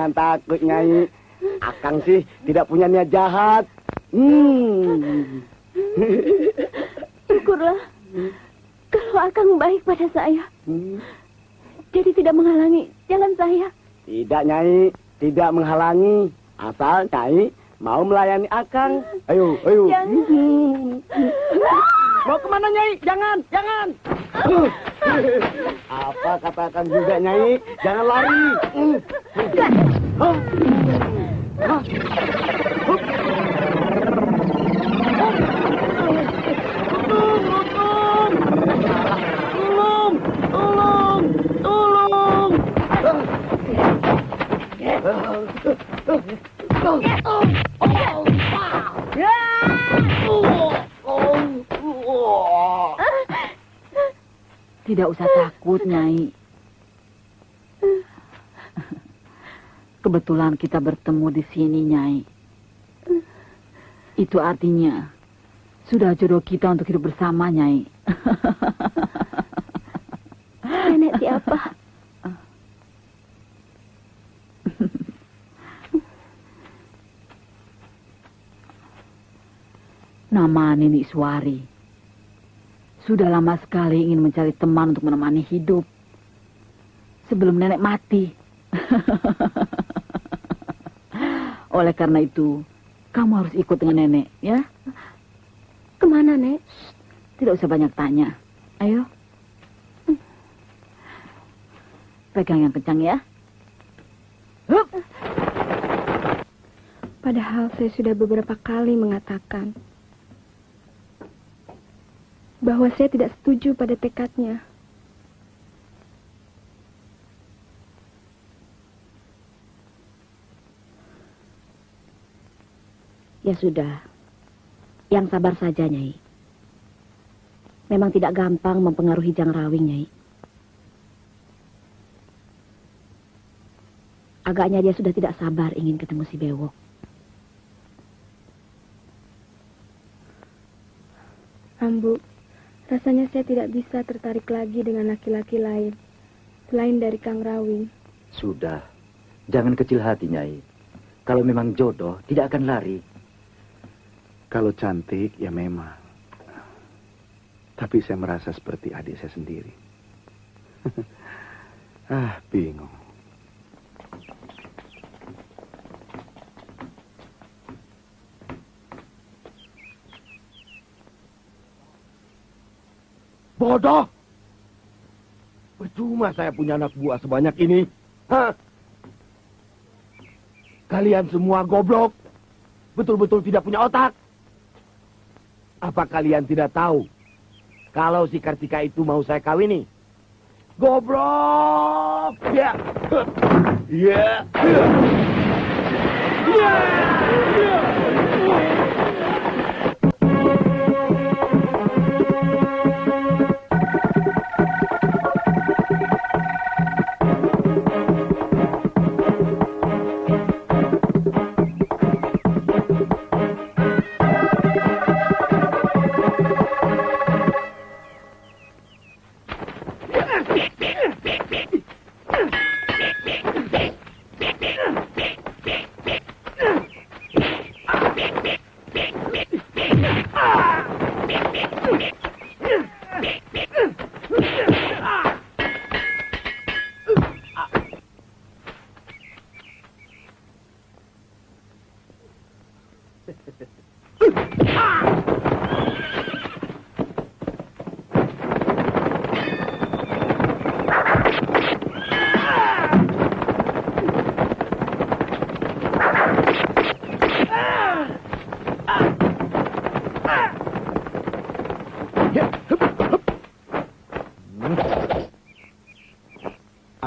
Jangan takut, Nyai. Akang sih tidak punya niat jahat. Hmm. Syukurlah. Kalau Akang baik pada saya. Jadi tidak menghalangi jalan saya. Tidak, Nyai. Tidak menghalangi. Asal Nyai mau melayani Akang. Ayo, ayo. Jangan. Mau ke mana, Nyai? Jangan, jangan. Apa katakan juga, Nyai? Jangan lari. Hah? Hah? Tolong, tolong, tolong, Tidak usah takut, Nyai. Kebetulan kita bertemu di sini, Nyai. Itu artinya sudah jodoh kita untuk hidup bersama, Nyai. Nenek siapa? Nama Nini Suari. Sudah lama sekali ingin mencari teman untuk menemani hidup. Sebelum nenek mati. Oleh karena itu, kamu harus ikut dengan nenek, ya? Ke mana, Nek? Tidak usah banyak tanya. Ayo. Pegang yang kencang ya. Hup. Padahal saya sudah beberapa kali mengatakan bahwa saya tidak setuju pada tekadnya. Ya sudah. Yang sabar saja, Nyai. Memang tidak gampang mempengaruhi Jang Rawing, Nyai. Agaknya dia sudah tidak sabar ingin ketemu si Bewok. Ambu, rasanya saya tidak bisa tertarik lagi dengan laki-laki lain. Selain dari Kang Rawing. Sudah. Jangan kecil hati, Nyai. Kalau memang jodoh, tidak akan lari. Kalau cantik, ya memang. Tapi saya merasa seperti adik saya sendiri. ah, bingung. Bodoh! Percuma saya punya anak buah sebanyak ini. Hah? Kalian semua goblok. Betul-betul tidak punya otak. Apa kalian tidak tahu kalau si Kartika itu mau saya kawini? Goblok. Ya. Ya. Ya.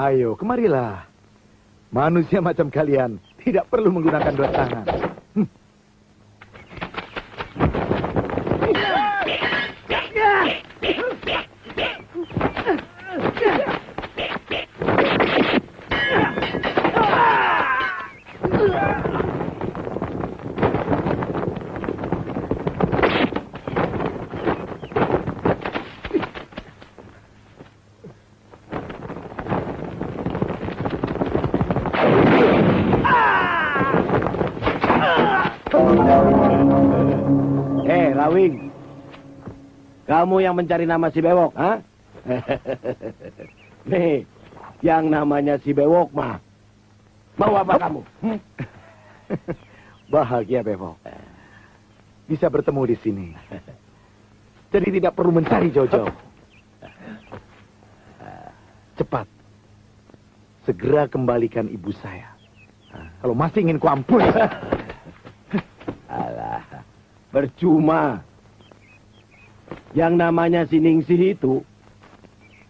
Ayo, kemarilah. Manusia macam kalian tidak perlu menggunakan dua tangan. Kamu yang mencari nama si Bewok, ha? Nih, yang namanya si Bewok mah. Mau apa kamu? Hmm? Bahagia, Bebok. Bisa bertemu di sini. Jadi tidak perlu mencari jauh-jauh. Cepat. Segera kembalikan ibu saya. Kalau masih ingin kuampuni. Alah, percuma. Yang namanya si Ningsih itu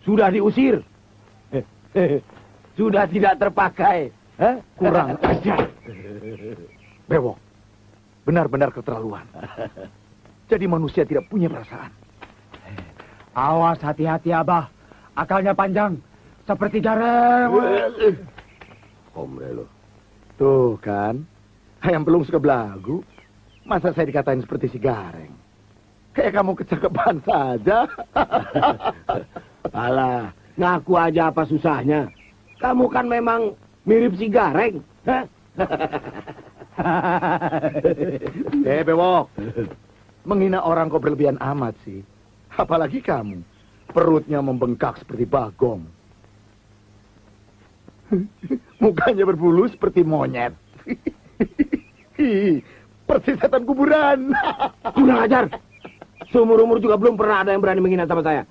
sudah diusir. sudah tidak terpakai. Hah? Kurang ajar. Bewok, benar-benar keterlaluan. Jadi manusia tidak punya perasaan. Awas hati-hati Abah. Akalnya panjang. Seperti jarang. Omre lo. Tuh kan, ayam belum suka belagu. Masa saya dikatain seperti si Gareng? Kayak kamu kecakapan saja. Alah, ngaku aja apa susahnya. Kamu kan memang mirip si Gareng. Eh, Bewok. Menghina orang kok berlebihan amat sih. Apalagi kamu. Perutnya membengkak seperti bagong. Mukanya berbulu seperti monyet. Persis setan kuburan. Kurang ajar. Seumur-umur juga belum pernah ada yang berani menghina sama saya.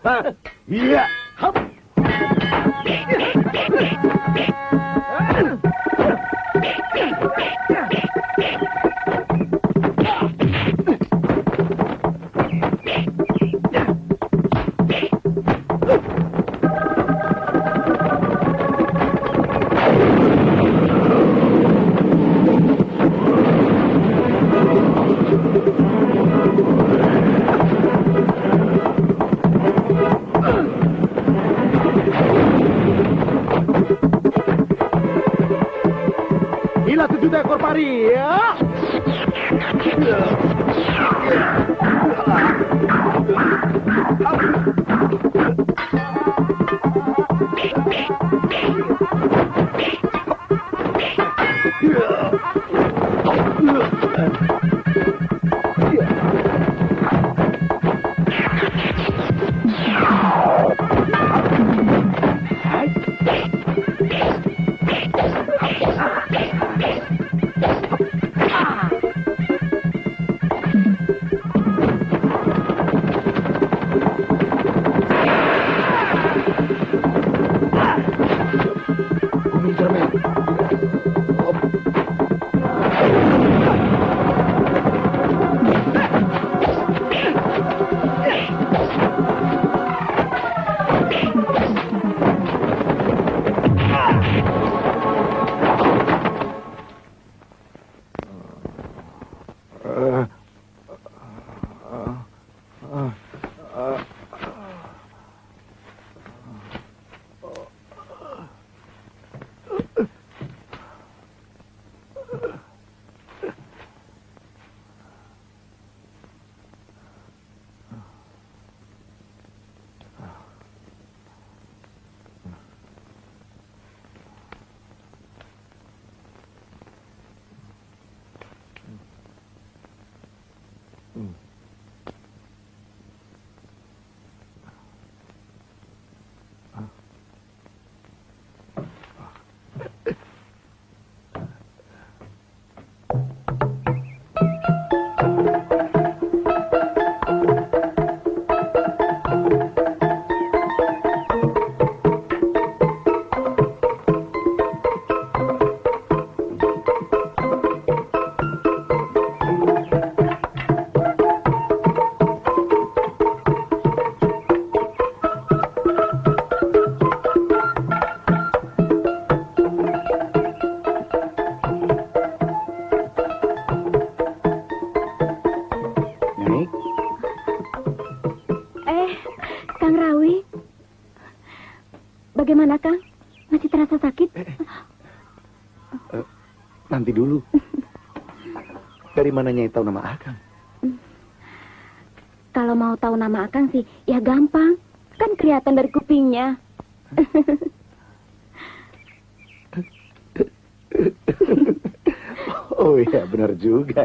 Iya. Hap.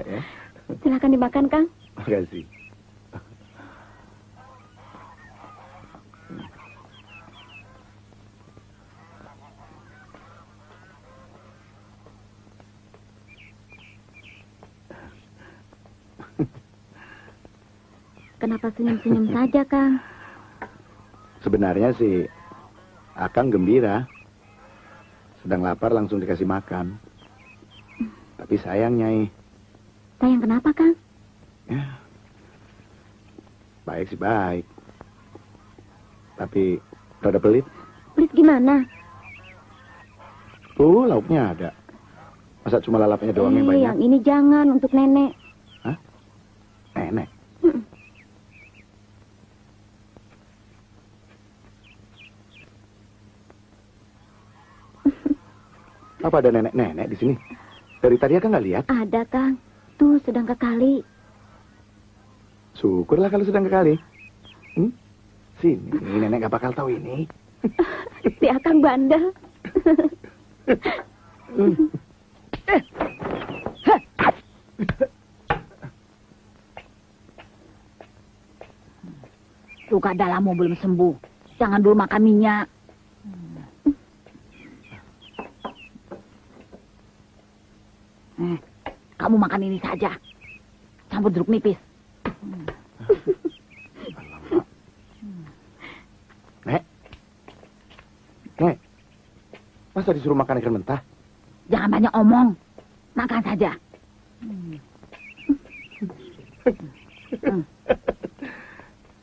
Ya. Silakan dimakan, Kang. Makasih. Kenapa senyum-senyum saja, Kang? Sebenarnya sih Akang gembira. Sedang lapar langsung dikasih makan. Tapi sayang Nyai. Sayang kenapa, Kang? Ya. Baik sih baik. Tapi rada pelit. Pelit gimana? Tuh lauknya ada. Masa cuma lalapnya doang yang Eh, banyak? yang ini jangan untuk nenek. Nenek. Mm. Apa ada nenek-nenek di sini? Dari tadi Akang nggak lihat. Ada, Kang. Tuh, sedang ke kali. Syukurlah kalau sedang ke kali. Hmm? Sini, nenek gak bakal tahu ini. Si Akang bandel. Luka dalammu belum sembuh. Jangan dulu makan minyak. Eh, kamu makan ini saja. Campur jeruk nipis. Nek. Nek. Masa disuruh makan ikan mentah? Jangan banyak omong. Makan saja.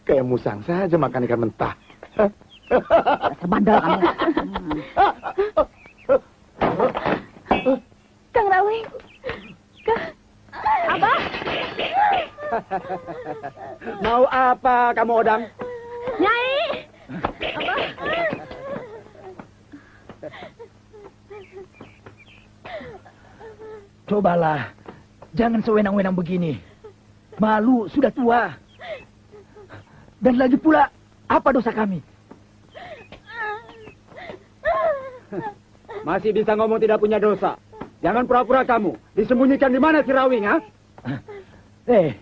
Kayak musang saja makan ikan mentah. Sebandel kamu. Kang Rawing. Mau apa kamu Odang? Nyai! Cobalah, jangan sewenang-wenang begini. Malu sudah tua. Dan lagi pula, apa dosa kami? Masih bisa ngomong tidak punya dosa. Jangan pura-pura kamu. Disembunyikan di mana si Rawing, ha? Eh,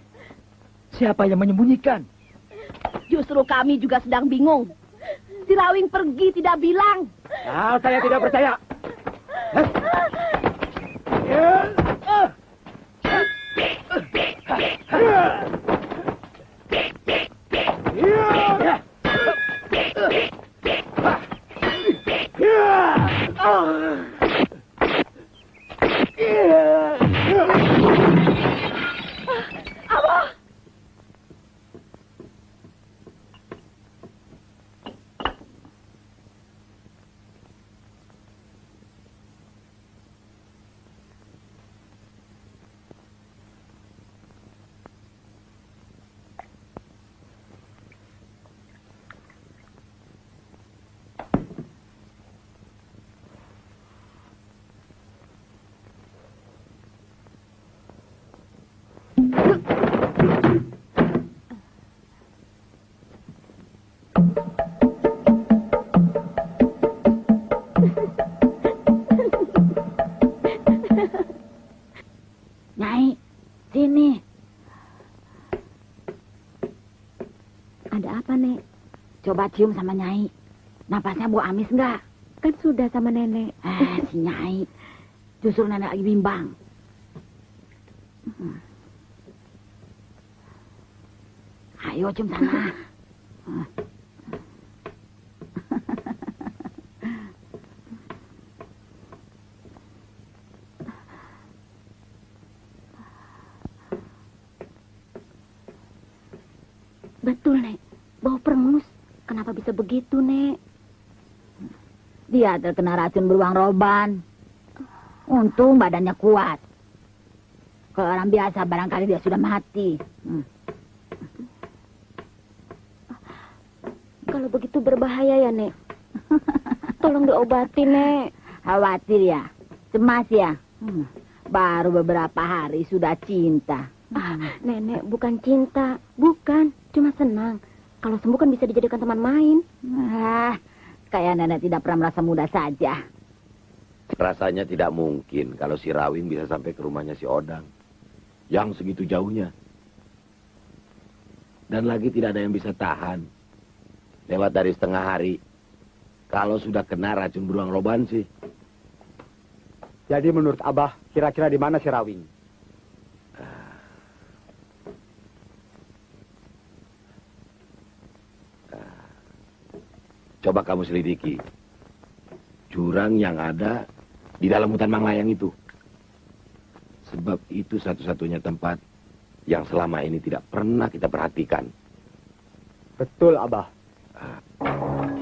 siapa yang menyembunyikan? Justru kami juga sedang bingung. Si Rawing pergi tidak bilang. Ah, saya tidak percaya. Nyai, Coba cium sama Nyai. Napasnya bau amis enggak? Kan sudah sama nenek. Eh, si Nyai. Justru nenek lagi bimbang. Hmm. Ayo cium sana. Betul, Nek. Bau perengus. Kenapa bisa begitu, Nek? Dia terkena racun beruang roban. Untung badannya kuat. Kalau orang biasa barangkali dia sudah mati. Hmm. Kalau begitu berbahaya ya, Nek. Tolong diobati, Nek. Khawatir ya? Cemas ya? Hmm. Baru beberapa hari sudah cinta. Ah, nenek, bukan cinta. Bukan, cuma senang. Kalau sembuh kan bisa dijadikan teman main. Ah, kayak nenek tidak pernah merasa muda saja. Rasanya tidak mungkin kalau si Rawin bisa sampai ke rumahnya si Odang. Yang segitu jauhnya. Dan lagi tidak ada yang bisa tahan. Lewat dari setengah hari. Kalau sudah kena racun beruang roban sih. Jadi menurut Abah, kira-kira di mana si Rawing? Coba kamu selidiki. Jurang yang ada di dalam hutan Manglayang itu. Sebab itu satu-satunya tempat yang selama ini tidak pernah kita perhatikan. Betul, Abah. Nyai,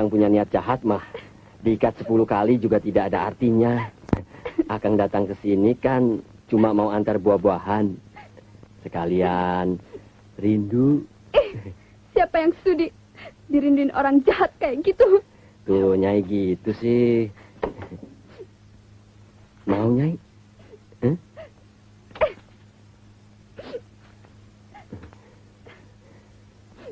Akang punya niat jahat mah, diikat sepuluh kali juga tidak ada artinya. Akang datang ke sini kan cuma mau antar buah-buahan. Sekalian rindu. Siapa yang sudi dirindin orang jahat kayak gitu? Tuh, Nyai gitu sih. Mau, Nyai?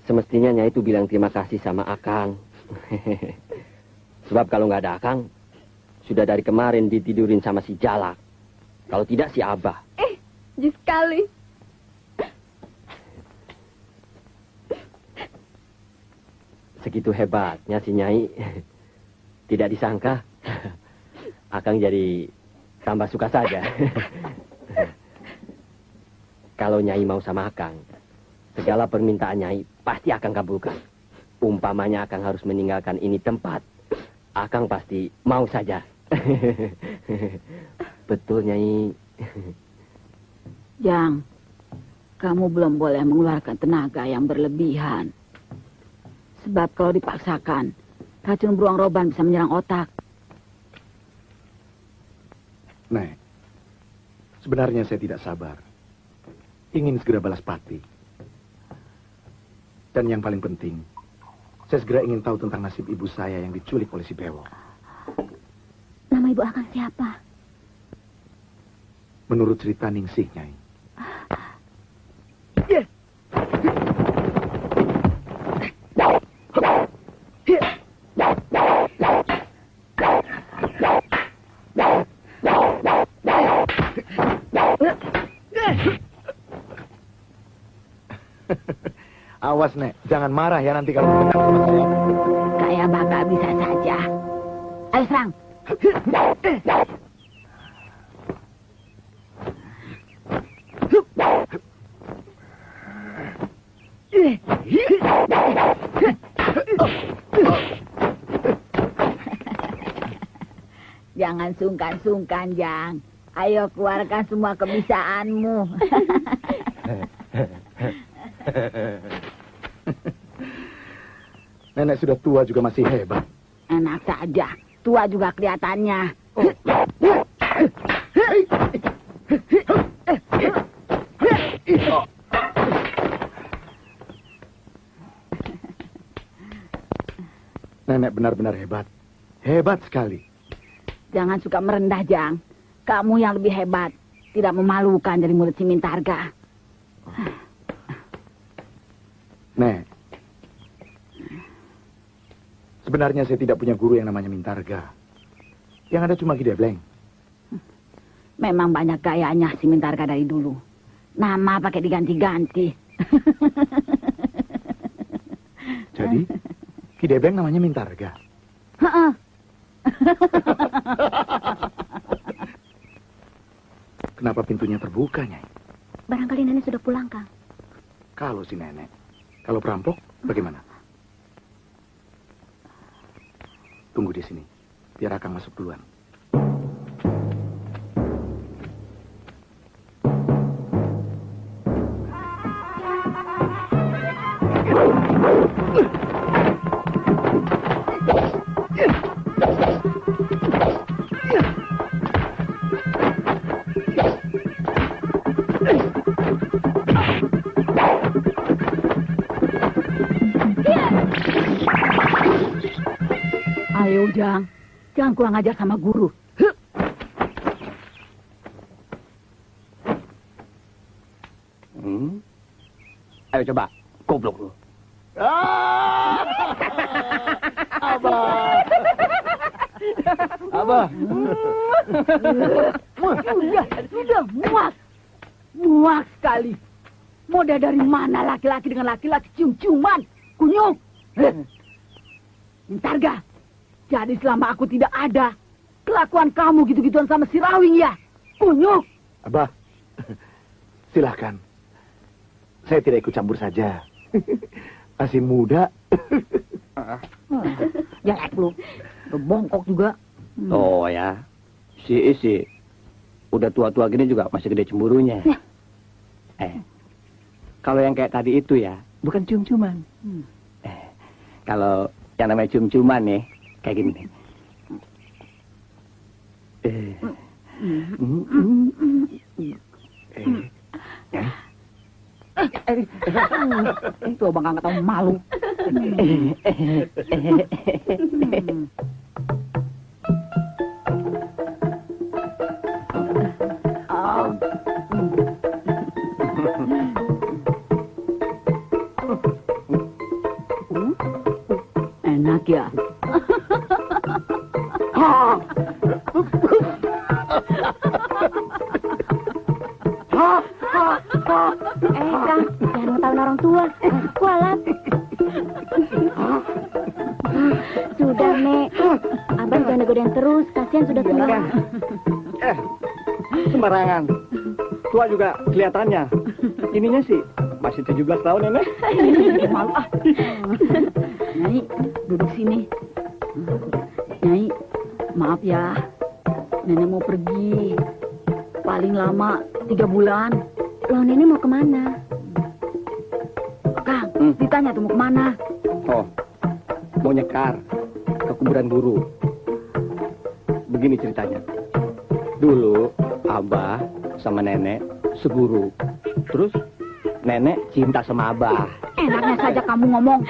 Semestinya Nyai itu bilang terima kasih sama Akang. Sebab kalau nggak ada Akang, sudah dari kemarin ditidurin sama si Jalak. Kalau tidak si Abah. Eh, jis sekali. Segitu hebatnya si Nyai. Tidak disangka. Akang jadi tambah suka saja. Kalau Nyai mau sama Akang, segala permintaan Nyai pasti Akang kabulkan. Umpamanya Akang harus meninggalkan ini tempat, Akang pasti mau saja. Betul Nyai. Jang, kamu belum boleh mengeluarkan tenaga yang berlebihan. Sebab kalau dipaksakan, racun beruang roban bisa menyerang otak. Nek, sebenarnya saya tidak sabar. Ingin segera balas pati. Dan yang paling penting, saya segera ingin tahu tentang nasib ibu saya yang diculik oleh si Bewo. Nama ibu akan siapa? Menurut cerita Ningsih, Nyai. Awas, Nek. Jangan marah ya nanti kalau mendengar sama saya. Kayak bakal bisa saja. Ayo serang. Jangan sungkan-sungkan, Jang. Ayo keluarkan semua kebisaanmu. Nenek sudah tua juga masih hebat. Enak saja. Tua juga kelihatannya. Nenek benar-benar hebat. Hebat sekali. Jangan suka merendah, Jang. Kamu yang lebih hebat. Tidak memalukan dari mulut si Mintarga. Nek. Sebenarnya saya tidak punya guru yang namanya Mintarga. Yang ada cuma Kidebleng. Memang banyak gayanya si Mintarga dari dulu. Nama pakai diganti-ganti. Jadi, Kidebleng namanya Mintarga. Heeh. Kenapa pintunya terbuka, Nyai? Barangkali nenek sudah pulang, Kang. Kalau si nenek. Kalau perampok, bagaimana? Tunggu di sini. Biar Akang masuk duluan. Ayo, Ujang. Jangan kurang ajar sama guru. Huh. Hmm. Ayo coba, goblok lu. Ah! Abah. Abah. Sudah, sudah muak. Muak sekali. Modal dari mana laki-laki dengan laki-laki cium-ciuman? Kunyuk. Ntar gak? Jadi selama aku tidak ada, kelakuan kamu gitu-gituan sama si Rawing ya? Kunyuk. Abah, silahkan. Saya tidak ikut campur saja. Masih muda. Jelek lu. Lu bongkok juga. Oh ya, si isi udah tua-tua gini juga masih gede cemburunya. Ya. Eh, kalau yang kayak tadi itu ya, bukan cium-ciuman. Hmm. Eh, kalau yang namanya cium-ciuman nih, kayak gini nih. Eh, mm, mm, eh, eh, Eh, itu abang nggak tahu malu. Hmm. Enak ya. Eh, Kang, jangan ngetawain orang tua. Kualat. Sudah, Nek. Abang jangan godain terus. Kasihan sudah tua. eh, sembarangan. Tua juga kelihatannya. Ininya sih masih 17 tahun ya, Nek. Malu ah. Nyai, duduk sini. Nyai, maaf ya. Nenek mau pergi. Paling lama tiga bulan. Loh, Nenek mau ke mana? Kang, Hmm. ditanya tuh mau ke mana? Oh, mau nyekar ke kuburan guru. Begini ceritanya. Dulu Abah sama nenek seguru. Terus nenek cinta sama Abah. Enaknya saja kamu ngomong.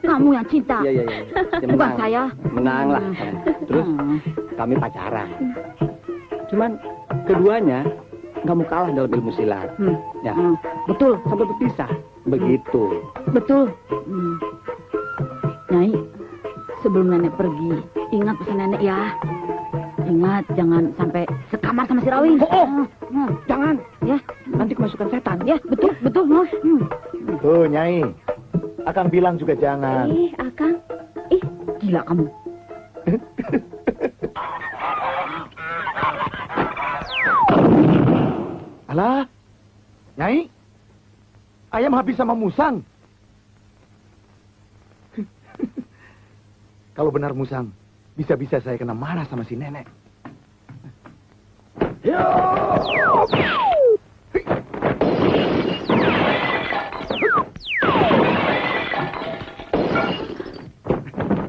Kamu yang cinta. Iya, iya, iya. Ya, Bukan saya. Menang lah. Terus Hmm. kami pacaran. Cuman keduanya nggak mau kalah dalam ilmu silat. Hmm. Ya, Hmm. Betul, sampai berpisah. Begitu. betul. Hmm. Nyai, sebelum nenek pergi, ingat pesan nenek ya. Ingat, jangan sampai sekamar sama si Rawi. Oh, oh. Hmm. Jangan. Ya, Nanti kemasukan setan. ya, betul, betul. Hmm. Tuh, Nyai. Akang bilang juga jangan. Ih, Akang. Ih, Gila kamu. Alah, Nyai. Ayam habis sama musang. Kalau benar musang, bisa-bisa saya kena marah sama si nenek.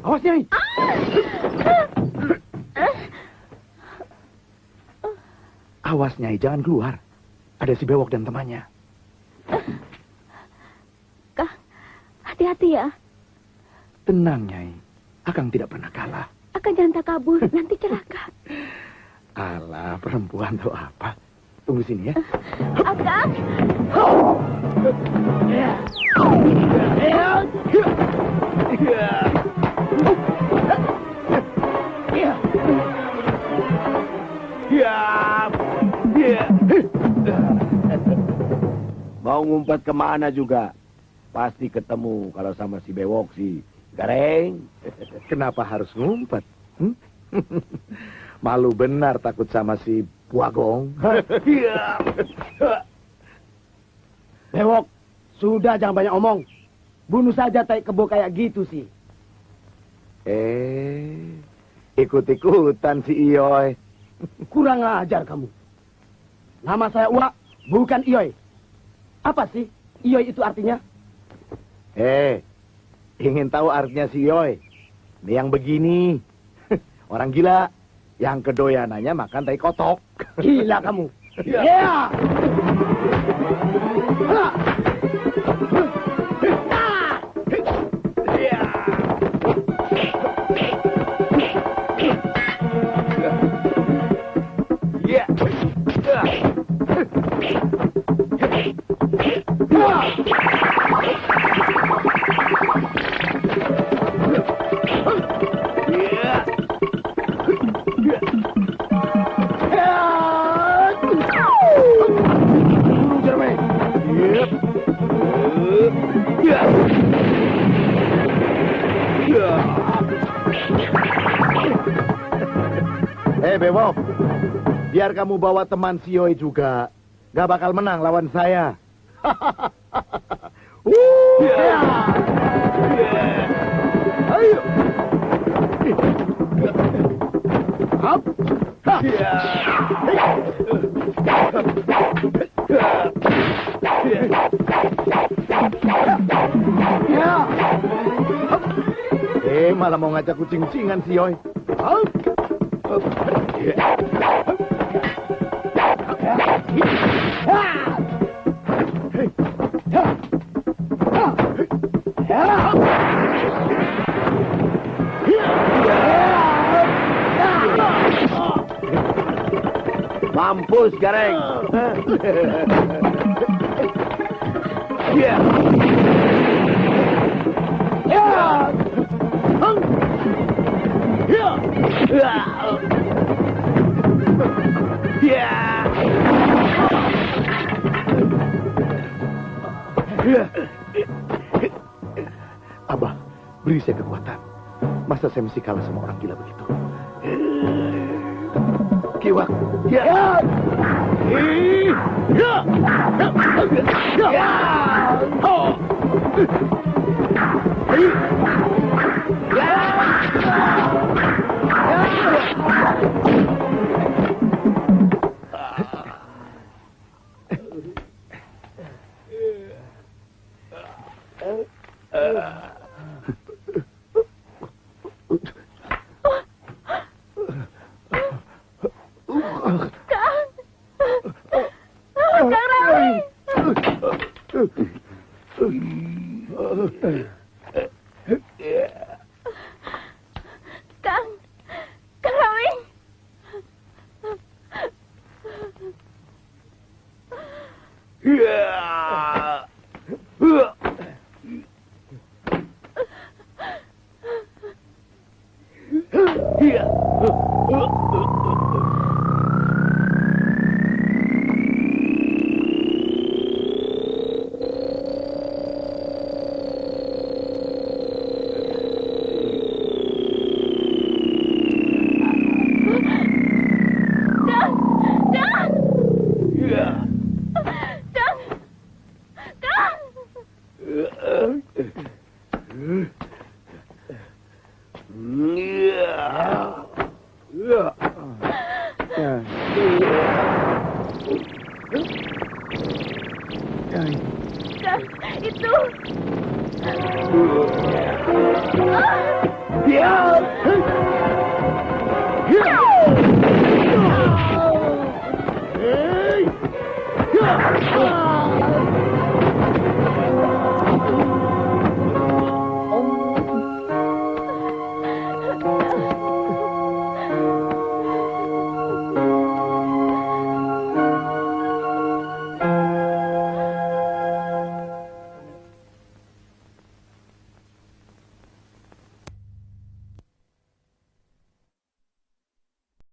Awas, Nyai. Awas, Nyai, jangan keluar. Ada si bewok dan temannya. Kang. Hati-hati ya. Tenang, Nyai. Akang tidak pernah kalah. Akan jangan tak kabur. Nanti celaka. Alah, perempuan tuh apa? Tunggu sini ya. Akang. Mau ngumpet ke mana juga? Pasti ketemu kalau sama si bewok si Gareng. Kenapa harus ngumpet? Hmm? Malu benar takut sama si Puagong. Bewok, sudah jangan banyak omong. Bunuh saja tai kebo kayak gitu sih. eh, Ikut-ikutan si Iyoy. Kurang ajar kamu. Nama saya Uwa, bukan Iyoy. Apa sih Iyoy itu artinya? Eh, ingin tahu artinya si Iyoy? Ini yang begini. Orang gila. Yang kedoyanannya makan tai kotok. Gila kamu. Ya. Eh, Bebop. Biar kamu bawa teman si Iyoy juga. Gak bakal menang lawan saya. Uh, ya. Ayo. Up. Eh, malah mau ngajak kucing-cingan si Yoy. Mampus, Gareng. Abah, beri saya kekuatan. Masa saya mesti kalah sama orang gila begitu? Kiwak. Ya. Ih. Ya. Ya. Oh. Ih. Ya. Kang,